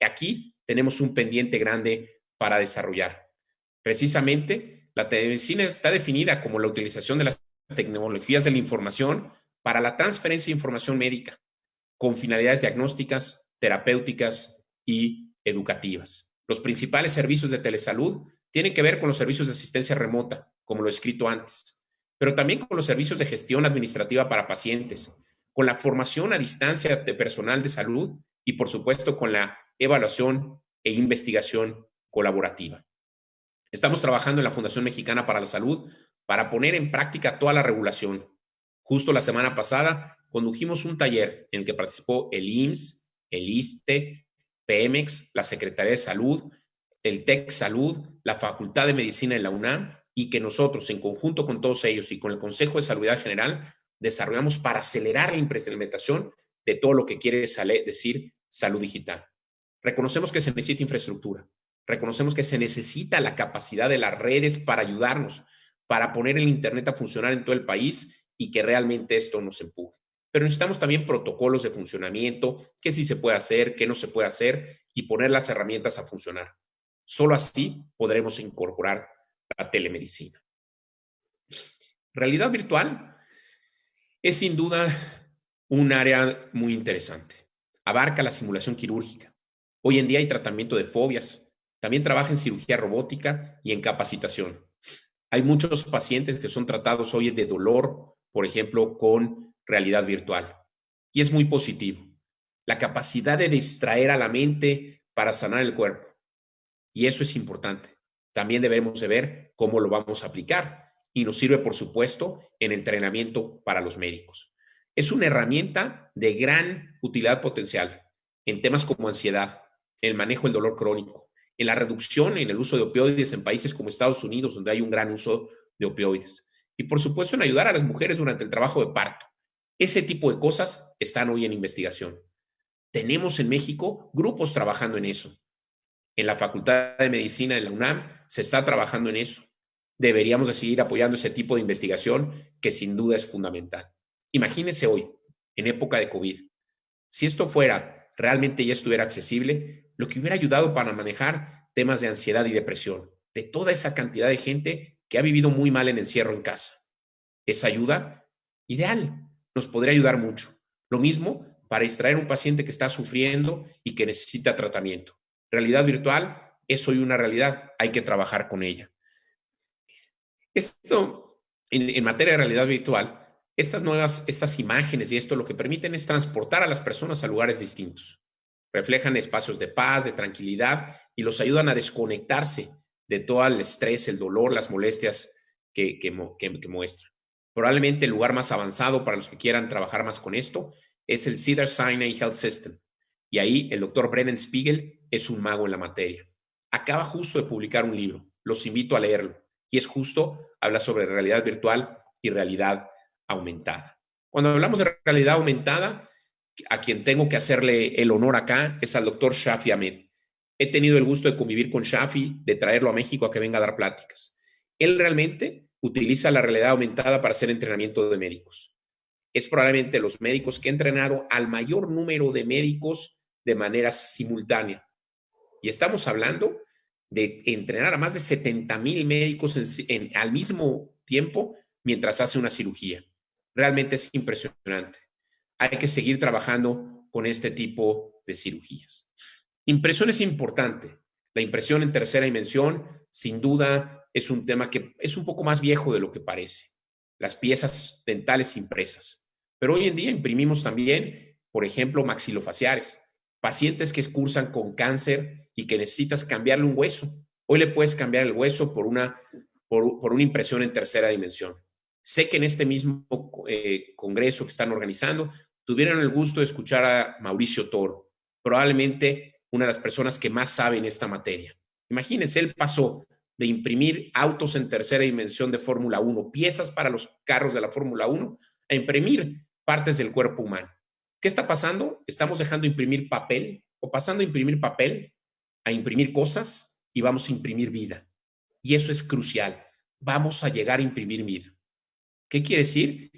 Aquí tenemos un pendiente grande para desarrollar. Precisamente, la telemedicina está definida como la utilización de las tecnologías de la información para la transferencia de información médica con finalidades diagnósticas, terapéuticas y educativas. Los principales servicios de telesalud tienen que ver con los servicios de asistencia remota, como lo he escrito antes, pero también con los servicios de gestión administrativa para pacientes, con la formación a distancia de personal de salud y, por supuesto, con la evaluación e investigación colaborativa. Estamos trabajando en la Fundación Mexicana para la Salud para poner en práctica toda la regulación. Justo la semana pasada condujimos un taller en el que participó el IMSS, el ISTE, Pemex, la Secretaría de Salud, el TEC Salud, la Facultad de Medicina de la UNAM y que nosotros, en conjunto con todos ellos y con el Consejo de Salud General, desarrollamos para acelerar la implementación de todo lo que quiere decir salud digital. Reconocemos que se necesita infraestructura, reconocemos que se necesita la capacidad de las redes para ayudarnos, para poner el Internet a funcionar en todo el país y que realmente esto nos empuje pero necesitamos también protocolos de funcionamiento, qué sí se puede hacer, qué no se puede hacer y poner las herramientas a funcionar. Solo así podremos incorporar la telemedicina. Realidad virtual es sin duda un área muy interesante. Abarca la simulación quirúrgica. Hoy en día hay tratamiento de fobias. También trabaja en cirugía robótica y en capacitación. Hay muchos pacientes que son tratados hoy de dolor, por ejemplo, con realidad virtual. Y es muy positivo. La capacidad de distraer a la mente para sanar el cuerpo. Y eso es importante. También debemos de ver cómo lo vamos a aplicar. Y nos sirve, por supuesto, en el entrenamiento para los médicos. Es una herramienta de gran utilidad potencial en temas como ansiedad, el manejo del dolor crónico, en la reducción en el uso de opioides en países como Estados Unidos, donde hay un gran uso de opioides. Y por supuesto en ayudar a las mujeres durante el trabajo de parto. Ese tipo de cosas están hoy en investigación. Tenemos en México grupos trabajando en eso. En la Facultad de Medicina de la UNAM se está trabajando en eso. Deberíamos de seguir apoyando ese tipo de investigación que sin duda es fundamental. Imagínense hoy, en época de COVID, si esto fuera realmente ya estuviera accesible, lo que hubiera ayudado para manejar temas de ansiedad y depresión, de toda esa cantidad de gente que ha vivido muy mal en encierro en casa. Esa ayuda ideal nos podría ayudar mucho. Lo mismo para extraer un paciente que está sufriendo y que necesita tratamiento. Realidad virtual es hoy una realidad, hay que trabajar con ella. Esto, en, materia de realidad virtual, estas nuevas, estas imágenes y esto lo que permiten es transportar a las personas a lugares distintos. Reflejan espacios de paz, de tranquilidad y los ayudan a desconectarse de todo el estrés, el dolor, las molestias que, que, que muestran. Probablemente el lugar más avanzado para los que quieran trabajar más con esto es el Cedar Sinai Health System. Y ahí el doctor Brennan Spiegel es un mago en la materia. Acaba justo de publicar un libro. Los invito a leerlo. Y es justo, habla sobre realidad virtual y realidad aumentada. Cuando hablamos de realidad aumentada, a quien tengo que hacerle el honor acá es al doctor Shafi Ahmed. He tenido el gusto de convivir con Shafi, de traerlo a México a que venga a dar pláticas. Él realmente utiliza la realidad aumentada para hacer entrenamiento de médicos. Es probablemente los médicos que he entrenado al mayor número de médicos de manera simultánea. Y estamos hablando de entrenar a más de 70 mil médicos al mismo tiempo mientras hace una cirugía. Realmente es impresionante. Hay que seguir trabajando con este tipo de cirugías. Impresión es importante. La impresión en tercera dimensión, sin duda, es un tema que es un poco más viejo de lo que parece. Las piezas dentales impresas. Pero hoy en día imprimimos también, por ejemplo, maxilofaciales. Pacientes que cursan con cáncer y que necesitas cambiarle un hueso. Hoy le puedes cambiar el hueso por una, por, por una impresión en tercera dimensión. Sé que en este mismo eh, congreso que están organizando tuvieron el gusto de escuchar a Mauricio Toro, probablemente una de las personas que más sabe en esta materia. Imagínense, él pasó de imprimir autos en tercera dimensión de Fórmula 1, piezas para los carros de la Fórmula 1, a imprimir partes del cuerpo humano. ¿Qué está pasando? Estamos dejando imprimir papel o pasando a imprimir papel a imprimir cosas y vamos a imprimir vida. Y eso es crucial. Vamos a llegar a imprimir vida. ¿Qué quiere decir?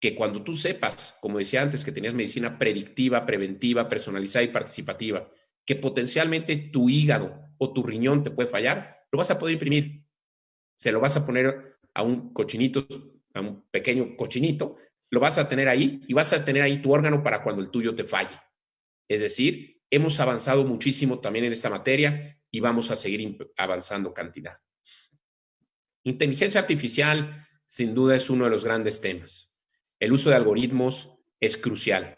Que cuando tú sepas, como decía antes, que tenías medicina predictiva, preventiva, personalizada y participativa, que potencialmente tu hígado o tu riñón te puede fallar, lo vas a poder imprimir. Se lo vas a poner a un cochinito, a un pequeño cochinito, lo vas a tener ahí y vas a tener ahí tu órgano para cuando el tuyo te falle. Es decir, hemos avanzado muchísimo también en esta materia y vamos a seguir avanzando cantidad. Inteligencia artificial sin duda es uno de los grandes temas. El uso de algoritmos es crucial.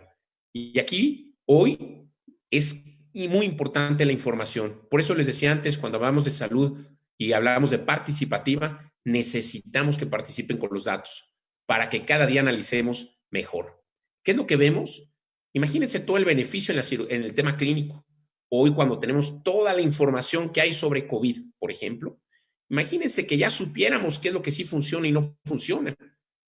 Y aquí, hoy, es muy importante la información. Por eso les decía antes, cuando hablamos de salud y hablamos de participativa, necesitamos que participen con los datos para que cada día analicemos mejor. ¿Qué es lo que vemos? Imagínense todo el beneficio en, en el tema clínico. Hoy, cuando tenemos toda la información que hay sobre COVID, por ejemplo, Imagínense que ya supiéramos qué es lo que sí funciona y no funciona.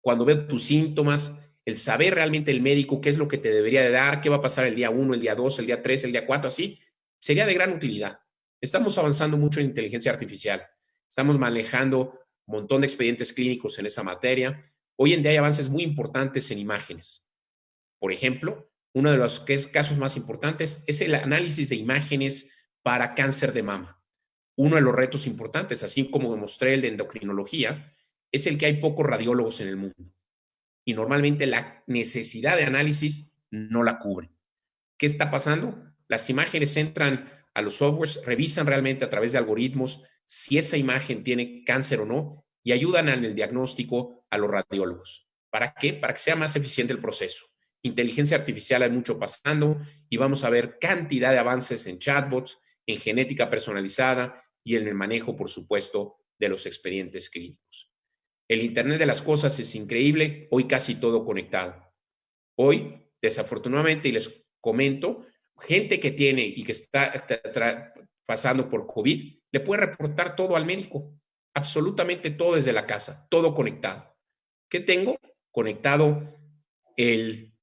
Cuando veo tus síntomas, el saber realmente el médico qué es lo que te debería de dar, qué va a pasar el día 1, el día 2, el día 3, el día 4, así, sería de gran utilidad. Estamos avanzando mucho en inteligencia artificial. Estamos manejando un montón de expedientes clínicos en esa materia. Hoy en día hay avances muy importantes en imágenes. Por ejemplo, uno de los casos más importantes es el análisis de imágenes para cáncer de mama. uno de los retos importantes, así como demostré el de endocrinología, es el que hay pocos radiólogos en el mundo. Y normalmente la necesidad de análisis no la cubre. ¿Qué está pasando? Las imágenes entran a los softwares, revisan realmente a través de algoritmos si esa imagen tiene cáncer o no y ayudan en el diagnóstico a los radiólogos. ¿Para qué? Para que sea más eficiente el proceso. Inteligencia artificial hay mucho pasando y vamos a ver cantidad de avances en chatbots, en genética personalizada y en el manejo, por supuesto, de los expedientes clínicos. El Internet de las Cosas es increíble, hoy casi todo conectado. Hoy, desafortunadamente, y les comento, gente que tiene y que está pasando por COVID, le puede reportar todo al médico, absolutamente todo desde la casa, todo conectado. ¿Qué tengo? Conectado el,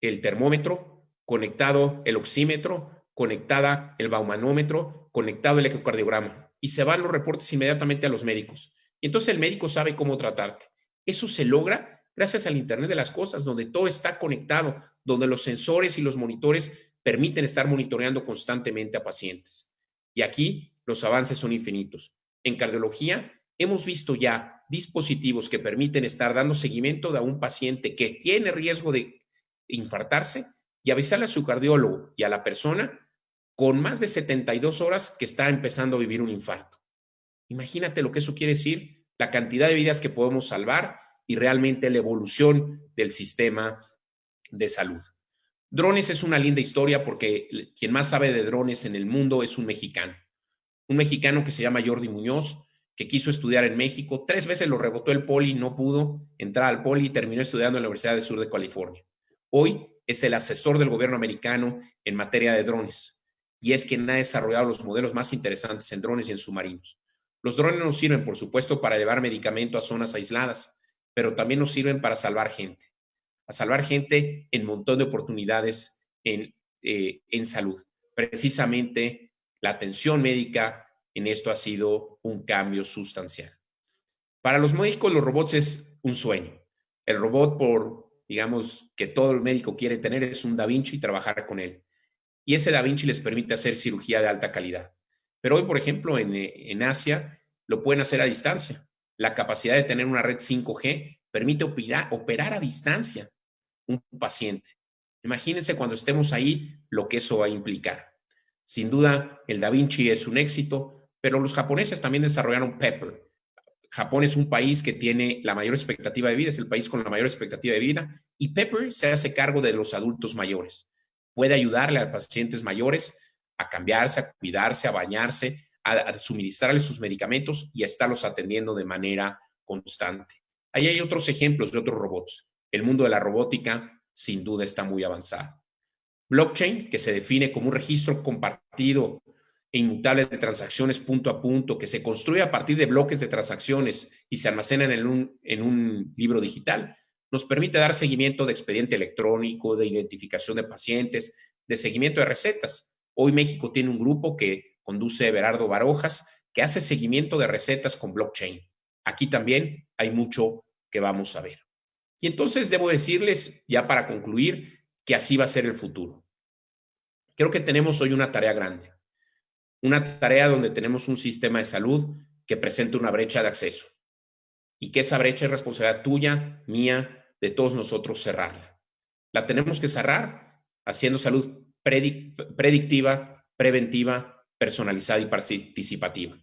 termómetro, conectado el oxímetro, conectada el baumanómetro, conectado el ecocardiograma y se van los reportes inmediatamente a los médicos. Entonces el médico sabe cómo tratarte. Eso se logra gracias al Internet de las Cosas, donde todo está conectado, donde los sensores y los monitores permiten estar monitoreando constantemente a pacientes. Y aquí los avances son infinitos. En cardiología hemos visto ya dispositivos que permiten estar dando seguimiento a un paciente que tiene riesgo de infartarse y avisarle a su cardiólogo y a la persona con más de 72 horas que está empezando a vivir un infarto. Imagínate lo que eso quiere decir, la cantidad de vidas que podemos salvar y realmente la evolución del sistema de salud. Drones es una linda historia porque quien más sabe de drones en el mundo es un mexicano. Un mexicano que se llama Jordi Muñoz, que quiso estudiar en México. Tres veces lo rebotó el poli, no pudo entrar al poli y terminó estudiando en la Universidad del Sur de California. Hoy es el asesor del gobierno americano en materia de drones y es quien ha desarrollado los modelos más interesantes en drones y en submarinos. Los drones nos sirven, por supuesto, para llevar medicamento a zonas aisladas, pero también nos sirven para salvar gente, a salvar gente en un montón de oportunidades en, eh, en salud. Precisamente la atención médica en esto ha sido un cambio sustancial. Para los médicos, los robots es un sueño. El robot, por, digamos, que todo el médico quiere tener, es un Da Vinci y trabajar con él. Y ese Da Vinci les permite hacer cirugía de alta calidad. Pero hoy, por ejemplo, en, en Asia, lo pueden hacer a distancia. La capacidad de tener una red 5G permite operar, operar a distancia un paciente. Imagínense cuando estemos ahí lo que eso va a implicar. Sin duda, el Da Vinci es un éxito, pero los japoneses también desarrollaron Pepper. Japón es un país que tiene la mayor expectativa de vida, es el país con la mayor expectativa de vida, y Pepper se hace cargo de los adultos mayores. Puede ayudarle a pacientes mayores a cambiarse, a cuidarse, a bañarse, a, suministrarles sus medicamentos y a estarlos atendiendo de manera constante. Ahí hay otros ejemplos de otros robots. El mundo de la robótica sin duda está muy avanzado. Blockchain, que se define como un registro compartido e inmutable de transacciones punto a punto que se construye a partir de bloques de transacciones y se almacenan en un, en un libro digital, nos permite dar seguimiento de expediente electrónico, de identificación de pacientes, de seguimiento de recetas. Hoy México tiene un grupo que conduce Berardo Barojas, que hace seguimiento de recetas con blockchain. Aquí también hay mucho que vamos a ver. Y entonces debo decirles, ya para concluir, que así va a ser el futuro. Creo que tenemos hoy una tarea grande una tarea donde tenemos un sistema de salud que presenta una brecha de acceso y que esa brecha es responsabilidad tuya, mía, de todos nosotros cerrarla. La tenemos que cerrar haciendo salud predictiva, preventiva, personalizada y participativa.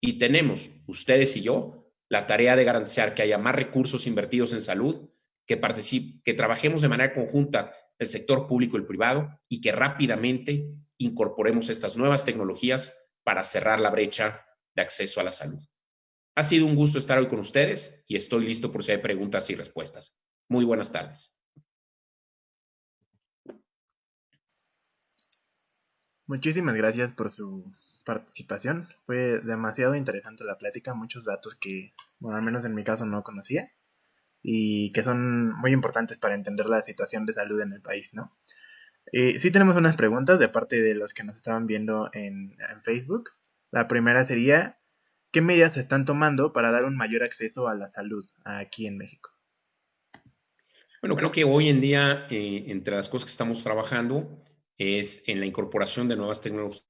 Y tenemos, ustedes y yo, la tarea de garantizar que haya más recursos invertidos en salud, que, que trabajemos de manera conjunta el sector público y el privado y que rápidamente incorporemos estas nuevas tecnologías para cerrar la brecha de acceso a la salud. Ha sido un gusto estar hoy con ustedes y estoy listo por si hay preguntas y respuestas. Muy buenas tardes. Muchísimas gracias por su participación. Fue demasiado interesante la plática, muchos datos que, bueno, al menos en mi caso no conocía y que son muy importantes para entender la situación de salud en el país, ¿no? Eh, sí tenemos unas preguntas de parte de los que nos estaban viendo en, Facebook. La primera sería, ¿qué medidas se están tomando para dar un mayor acceso a la salud aquí en México? Bueno, creo que hoy en día, eh, entre las cosas que estamos trabajando, es en la incorporación de nuevas tecnologías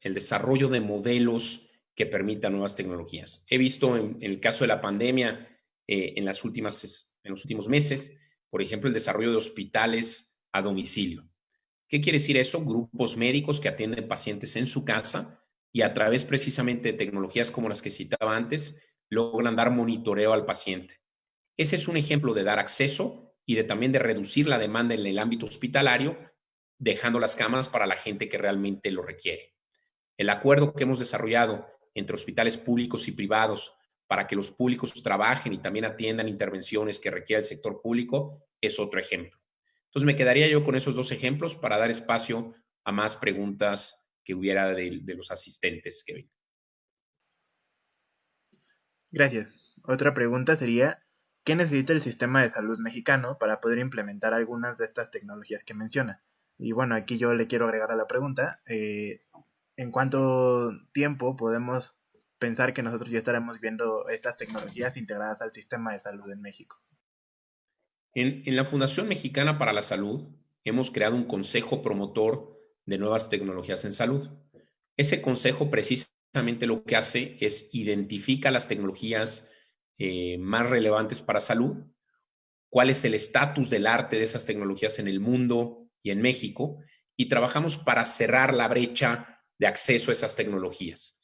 el desarrollo de modelos que permitan nuevas tecnologías. He visto en, el caso de la pandemia, eh, en, las últimas, en los últimos meses, por ejemplo, el desarrollo de hospitales a domicilio. ¿Qué quiere decir eso? Grupos médicos que atienden pacientes en su casa y a través precisamente de tecnologías como las que citaba antes, logran dar monitoreo al paciente. Ese es un ejemplo de dar acceso y de también de reducir la demanda en el ámbito hospitalario, dejando las camas para la gente que realmente lo requiere. El acuerdo que hemos desarrollado entre hospitales públicos y privados para que los públicos trabajen y también atiendan intervenciones que requiere el sector público es otro ejemplo. Entonces me quedaría yo con esos dos ejemplos para dar espacio a más preguntas que hubiera de, los asistentes, Kevin. Gracias. Otra pregunta sería, ¿qué necesita el sistema de salud mexicano para poder implementar algunas de estas tecnologías que menciona? Y bueno, aquí yo le quiero agregar a la pregunta, eh, ¿en cuánto tiempo podemos pensar que nosotros ya estaremos viendo estas tecnologías integradas al sistema de salud en México? En, en la Fundación Mexicana para la Salud hemos creado un consejo promotor de nuevas tecnologías en salud. Ese consejo precisa lo que hace es identifica las tecnologías eh, más relevantes para salud, cuál es el estatus del arte de esas tecnologías en el mundo y en México, y trabajamos para cerrar la brecha de acceso a esas tecnologías.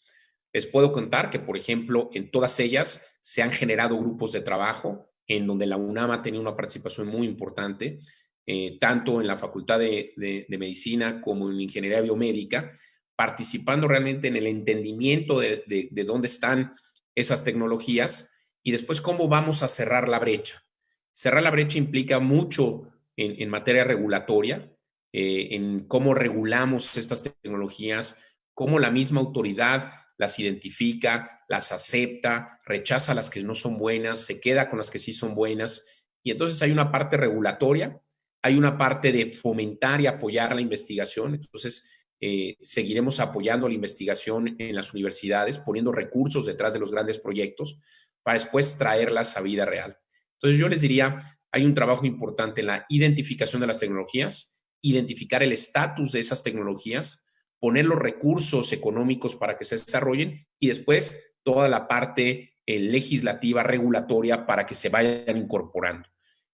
Les puedo contar que, por ejemplo, en todas ellas se han generado grupos de trabajo en donde la UNAM ha tenido una participación muy importante, eh, tanto en la Facultad de, de Medicina como en Ingeniería Biomédica, participando realmente en el entendimiento de, dónde están esas tecnologías y después cómo vamos a cerrar la brecha. Cerrar la brecha implica mucho en, materia regulatoria, eh, en cómo regulamos estas tecnologías, cómo la misma autoridad las identifica, las acepta, rechaza las que no son buenas, se queda con las que sí son buenas. Y entonces hay una parte regulatoria, hay una parte de fomentar y apoyar la investigación. Entonces, eh, seguiremos apoyando la investigación en las universidades, poniendo recursos detrás de los grandes proyectos para después traerlas a vida real. Entonces yo les diría, hay un trabajo importante en la identificación de las tecnologías, identificar el estatus de esas tecnologías, poner los recursos económicos para que se desarrollen y después toda la parte eh, legislativa, regulatoria para que se vayan incorporando.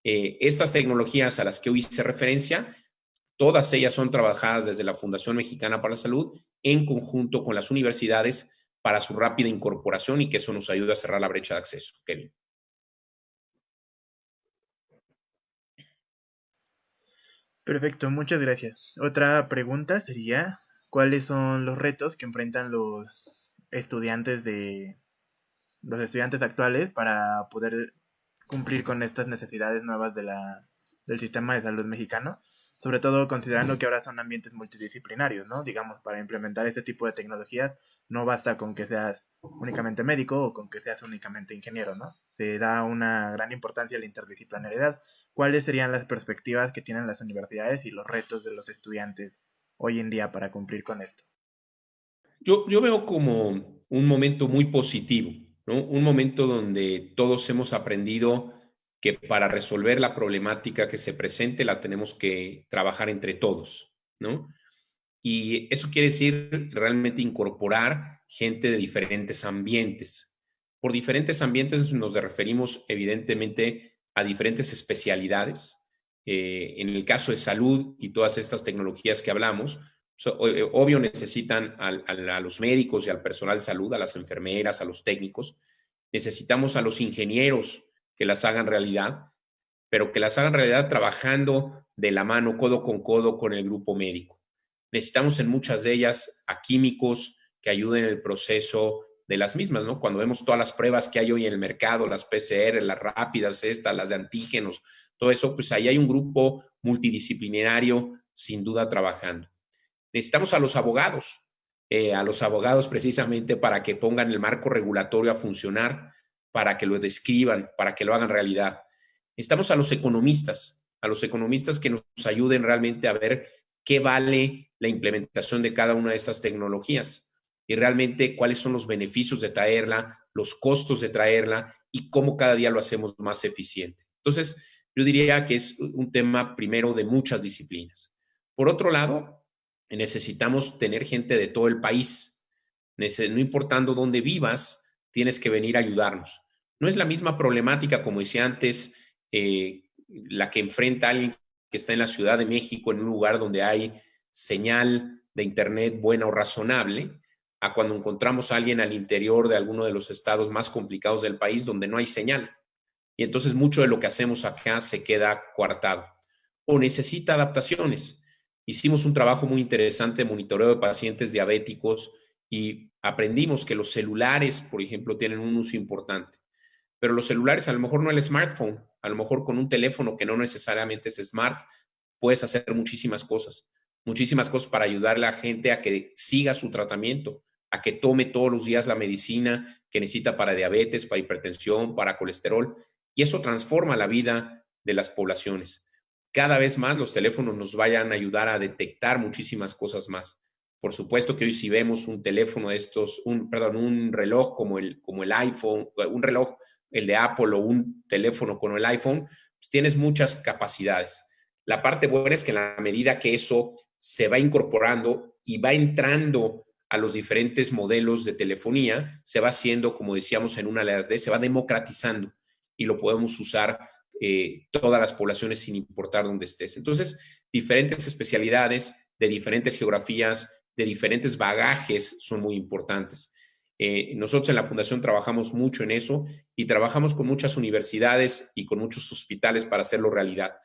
Eh, estas tecnologías a las que hoy hice referencia Todas ellas son trabajadas desde la Fundación Mexicana para la Salud en conjunto con las universidades para su rápida incorporación y que eso nos ayude a cerrar la brecha de acceso. Kevin. Perfecto, muchas gracias. Otra pregunta sería, ¿cuáles son los retos que enfrentan los estudiantes de los estudiantes actuales para poder cumplir con estas necesidades nuevas de la, del sistema de salud mexicano? sobre todo considerando que ahora son ambientes multidisciplinarios, ¿no? Digamos, para implementar este tipo de tecnologías no basta con que seas únicamente médico o con que seas únicamente ingeniero, ¿no? Se da una gran importancia a la interdisciplinariedad. ¿Cuáles serían las perspectivas que tienen las universidades y los retos de los estudiantes hoy en día para cumplir con esto? Yo, yo veo como un momento muy positivo, ¿no? Un momento donde todos hemos aprendido que para resolver la problemática que se presente la tenemos que trabajar entre todos, ¿no? Y eso quiere decir realmente incorporar gente de diferentes ambientes. Por diferentes ambientes nos referimos evidentemente a diferentes especialidades. Eh, en el caso de salud y todas estas tecnologías que hablamos, eh, obvio necesitan a los médicos y al personal de salud, a las enfermeras, a los técnicos. Necesitamos a los ingenieros que las hagan realidad, pero que las hagan realidad trabajando de la mano, codo con codo con el grupo médico. Necesitamos en muchas de ellas a químicos que ayuden en el proceso de las mismas, ¿no? Cuando vemos todas las pruebas que hay hoy en el mercado, las PCR, las rápidas, estas, las de antígenos, todo eso, pues ahí hay un grupo multidisciplinario sin duda trabajando. Necesitamos a los abogados, eh, a los abogados precisamente para que pongan el marco regulatorio a funcionar, para que lo describan, para que lo hagan realidad. Necesitamos a los economistas, a los economistas que nos ayuden realmente a ver qué vale la implementación de cada una de estas tecnologías y realmente cuáles son los beneficios de traerla, los costos de traerla y cómo cada día lo hacemos más eficiente. Entonces, yo diría que es un tema primero de muchas disciplinas. Por otro lado, necesitamos tener gente de todo el país. No importando dónde vivas, tienes que venir a ayudarnos. No es la misma problemática, como decía antes, eh, la que enfrenta alguien que está en la Ciudad de México, en un lugar donde hay señal de Internet buena o razonable, a cuando encontramos a alguien al interior de alguno de los estados más complicados del país donde no hay señal. Y entonces mucho de lo que hacemos acá se queda coartado o necesita adaptaciones. Hicimos un trabajo muy interesante de monitoreo de pacientes diabéticos y aprendimos que los celulares, por ejemplo, tienen un uso importante. Pero los celulares, a lo mejor no el smartphone, a lo mejor con un teléfono que no necesariamente es smart, puedes hacer muchísimas cosas, muchísimas cosas para ayudar a la gente a que siga su tratamiento, a que tome todos los días la medicina que necesita para diabetes, para hipertensión, para colesterol. Y eso transforma la vida de las poblaciones. Cada vez más los teléfonos nos vayan a ayudar a detectar muchísimas cosas más. Por supuesto que hoy si vemos un teléfono de estos, un, perdón, un reloj como el, como el iPhone, un reloj el de Apple o un teléfono con el iPhone, pues tienes muchas capacidades. La parte buena es que en la medida que eso se va incorporando y va entrando a los diferentes modelos de telefonía, se va haciendo, como decíamos en una de las D, se va democratizando y lo podemos usar eh, todas las poblaciones sin importar dónde estés. Entonces, diferentes especialidades de diferentes geografías, de diferentes bagajes son muy importantes. Eh, nosotros en la Fundación trabajamos mucho en eso y trabajamos con muchas universidades y con muchos hospitales para hacerlo realidad.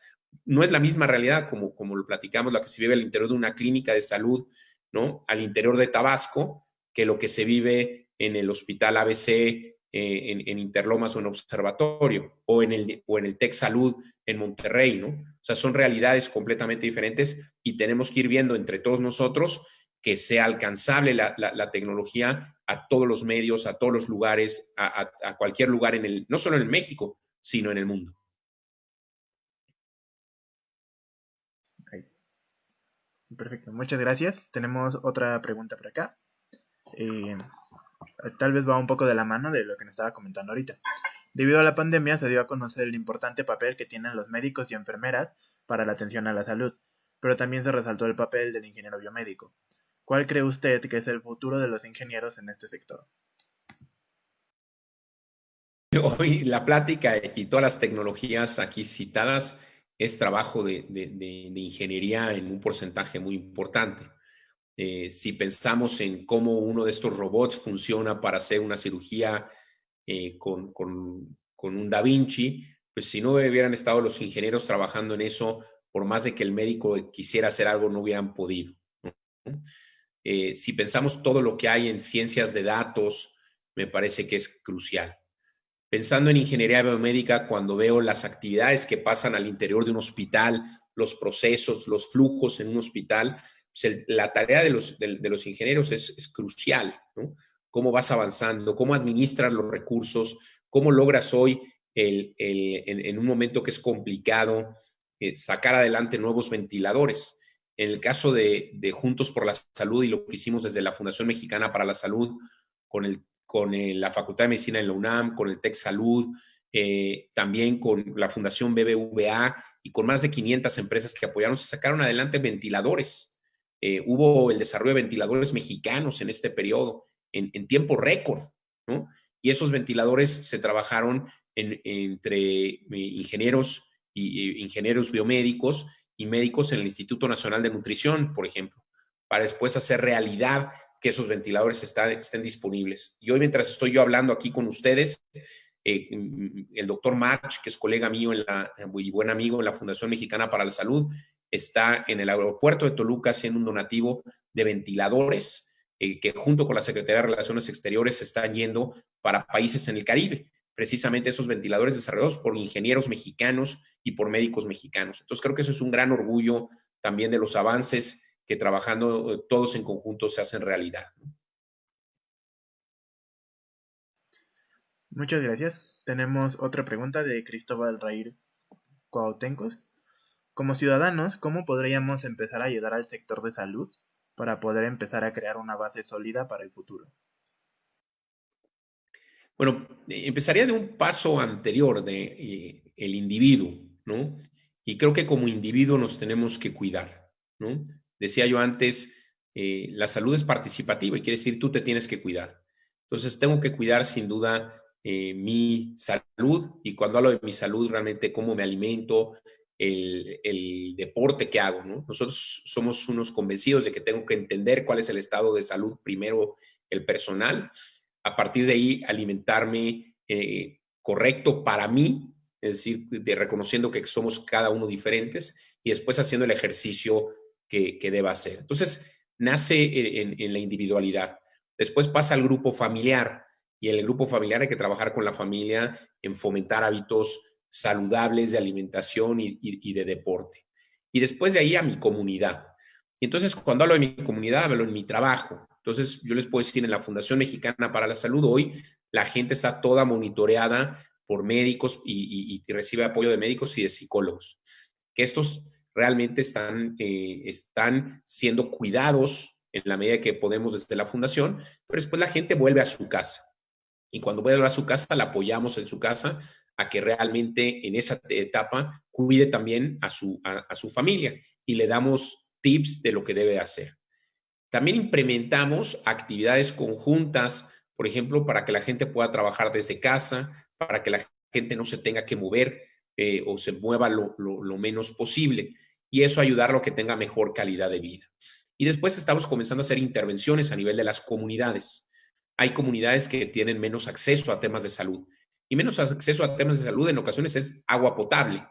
No es la misma realidad como, como lo platicamos, la que se vive al interior de una clínica de salud, ¿no? Al interior de Tabasco, que lo que se vive en el hospital ABC eh, en, Interlomas o en Observatorio, o en, el, o en el Tech Salud en Monterrey, ¿no? O sea, son realidades completamente diferentes y tenemos que ir viendo entre todos nosotros que sea alcanzable la, tecnología a todos los medios, a todos los lugares, a, cualquier lugar en el, no solo en México, sino en el mundo. Perfecto, muchas gracias. Tenemos otra pregunta por acá. Eh, tal vez va un poco de la mano de lo que nos estaba comentando ahorita. Debido a la pandemia se dio a conocer el importante papel que tienen los médicos y enfermeras para la atención a la salud, pero también se resaltó el papel del ingeniero biomédico. ¿Cuál cree usted que es el futuro de los ingenieros en este sector? Hoy la plática y todas las tecnologías aquí citadas es trabajo de, ingeniería en un porcentaje muy importante. Eh, si pensamos en cómo uno de estos robots funciona para hacer una cirugía eh, con, un Da Vinci, pues si no hubieran estado los ingenieros trabajando en eso, por más de que el médico quisiera hacer algo, no hubieran podido. Eh, si pensamos todo lo que hay en ciencias de datos, me parece que es crucial. Pensando en ingeniería biomédica, cuando veo las actividades que pasan al interior de un hospital, los procesos, los flujos en un hospital, pues la tarea de los, ingenieros es, crucial. ¿Cómo vas avanzando? ¿Cómo administras los recursos? ¿Cómo logras hoy, en, un momento que es complicado, eh, sacar adelante nuevos ventiladores? En el caso de, Juntos por la Salud y lo que hicimos desde la Fundación Mexicana para la Salud, con, con la Facultad de Medicina en la UNAM, con el TEC Salud, eh, también con la Fundación BBVA y con más de 500 empresas que apoyaron, se sacaron adelante ventiladores. Eh, hubo el desarrollo de ventiladores mexicanos en este periodo, en, tiempo récord, ¿no? Y esos ventiladores se trabajaron entre eh, ingenieros y ingenieros biomédicos y médicos en el Instituto Nacional de Nutrición, por ejemplo, para después hacer realidad que esos ventiladores estén disponibles. Y hoy, mientras estoy yo hablando aquí con ustedes, eh, el doctor March, que es colega mío en la, y buen amigo en la Fundación Mexicana para la Salud, está en el aeropuerto de Toluca haciendo un donativo de ventiladores eh, que junto con la Secretaría de Relaciones Exteriores se están yendo para países en el Caribe precisamente esos ventiladores desarrollados por ingenieros mexicanos y por médicos mexicanos. Entonces creo que eso es un gran orgullo también de los avances que trabajando eh, todos en conjunto se hacen realidad. Muchas gracias. Tenemos otra pregunta de Cristóbal Raír Cuautencos. Como ciudadanos, ¿cómo podríamos empezar a ayudar al sector de salud para poder empezar a crear una base sólida para el futuro? Bueno, empezaría de un paso anterior de eh, el individuo, ¿no? Y creo que como individuo nos tenemos que cuidar, ¿no? Decía yo antes, eh, la salud es participativa y quiere decir tú te tienes que cuidar. Entonces tengo que cuidar sin duda eh, mi salud y cuando hablo de mi salud realmente cómo me alimento, el, el, deporte que hago. ¿no? Nosotros somos unos convencidos de que tengo que entender cuál es el estado de salud primero el personal, a partir de ahí alimentarme eh, correcto para mí, es decir, de reconociendo que somos cada uno diferentes y después haciendo el ejercicio que, que deba hacer. Entonces, nace en, la individualidad. Después pasa al grupo familiar y en el grupo familiar hay que trabajar con la familia en fomentar hábitos saludables de alimentación y, y, y de deporte. Y después de ahí a mi comunidad. Y entonces, cuando hablo de mi comunidad, hablo en mi trabajo. Entonces, yo les puedo decir, en la Fundación Mexicana para la Salud hoy, la gente está toda monitoreada por médicos y, recibe apoyo de médicos y de psicólogos. Que estos realmente están, eh, están siendo cuidados en la medida que podemos desde la fundación, pero después la gente vuelve a su casa. Y cuando vuelve a su casa, la apoyamos en su casa a que realmente en esa etapa cuide también a su, a su familia y le damos tips de lo que debe hacer. También implementamos actividades conjuntas, por ejemplo, para que la gente pueda trabajar desde casa, para que la gente no se tenga que mover eh, o se mueva lo, menos posible y eso ayudarlo a que tenga mejor calidad de vida. Y después estamos comenzando a hacer intervenciones a nivel de las comunidades. Hay comunidades que tienen menos acceso a temas de salud y menos acceso a temas de salud en ocasiones es agua potable.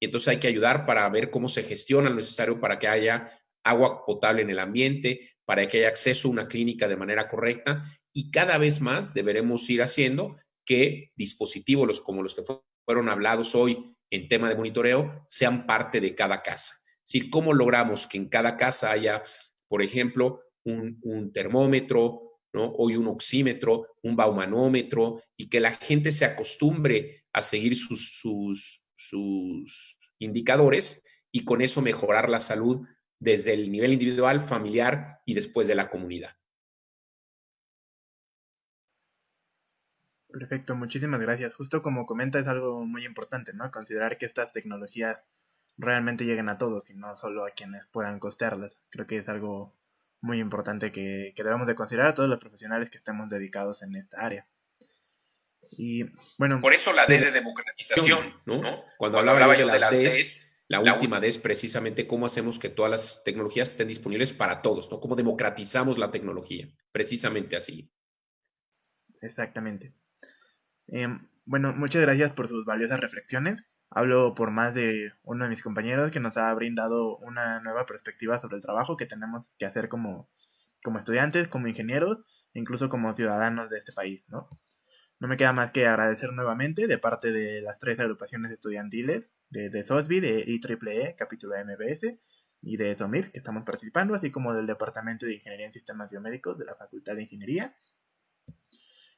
Y entonces hay que ayudar para ver cómo se gestiona lo necesario para que haya agua potable en el ambiente, para que haya acceso a una clínica de manera correcta y cada vez más deberemos ir haciendo que dispositivos como los que fueron hablados hoy en tema de monitoreo sean parte de cada casa. Es decir, cómo logramos que en cada casa haya, por ejemplo, un, termómetro, ¿no? hoy un oxímetro, un baumanómetro y que la gente se acostumbre a seguir sus, sus, sus indicadores y con eso mejorar la salud desde el nivel individual, familiar y después de la comunidad. Perfecto, muchísimas gracias. Justo como comenta es algo muy importante, ¿no? Considerar que estas tecnologías realmente lleguen a todos y no solo a quienes puedan costearlas. Creo que es algo muy importante que, que debemos de considerar a todos los profesionales que estemos dedicados en esta área. Y bueno. Por eso la D de democratización, ¿no? ¿no? Cuando, Cuando hablaba, hablaba yo de las Ds, la, la última D es precisamente cómo hacemos que todas las tecnologías estén disponibles para todos, ¿no? Cómo democratizamos la tecnología, precisamente así. Exactamente. Eh, bueno, muchas gracias por sus valiosas reflexiones. Hablo por más de uno de mis compañeros que nos ha brindado una nueva perspectiva sobre el trabajo que tenemos que hacer como, como estudiantes, como ingenieros, e incluso como ciudadanos de este país, ¿no? No me queda más que agradecer nuevamente de parte de las tres agrupaciones estudiantiles de, de SOSBI, de IEEE, capítulo de MBS, y de SOMIF, que estamos participando, así como del Departamento de Ingeniería en Sistemas Biomédicos de la Facultad de Ingeniería,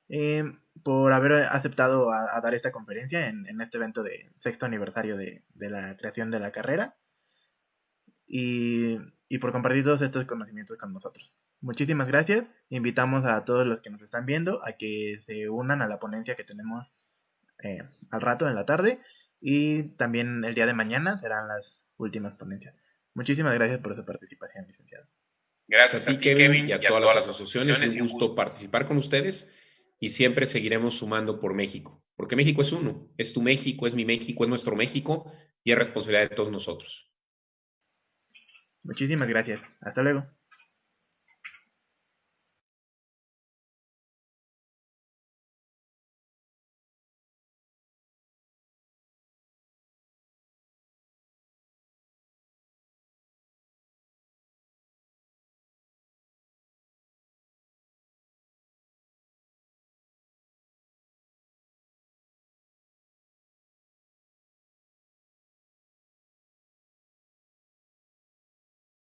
eh, por haber aceptado a, dar esta conferencia en, en, este evento de sexto aniversario de, de la creación de la carrera y, y, por compartir todos estos conocimientos con nosotros. Muchísimas gracias. Invitamos a todos los que nos están viendo a que se unan a la ponencia que tenemos eh, al rato en la tarde y también el día de mañana serán las últimas ponencias. Muchísimas gracias por su participación, licenciado. Gracias a ti, Kevin, y a, y a todas, todas, las asociaciones. Es un gusto participar con ustedes y siempre seguiremos sumando por México, porque México es uno, es tu México, es mi México, es nuestro México y es responsabilidad de todos nosotros. Muchísimas gracias. Hasta luego.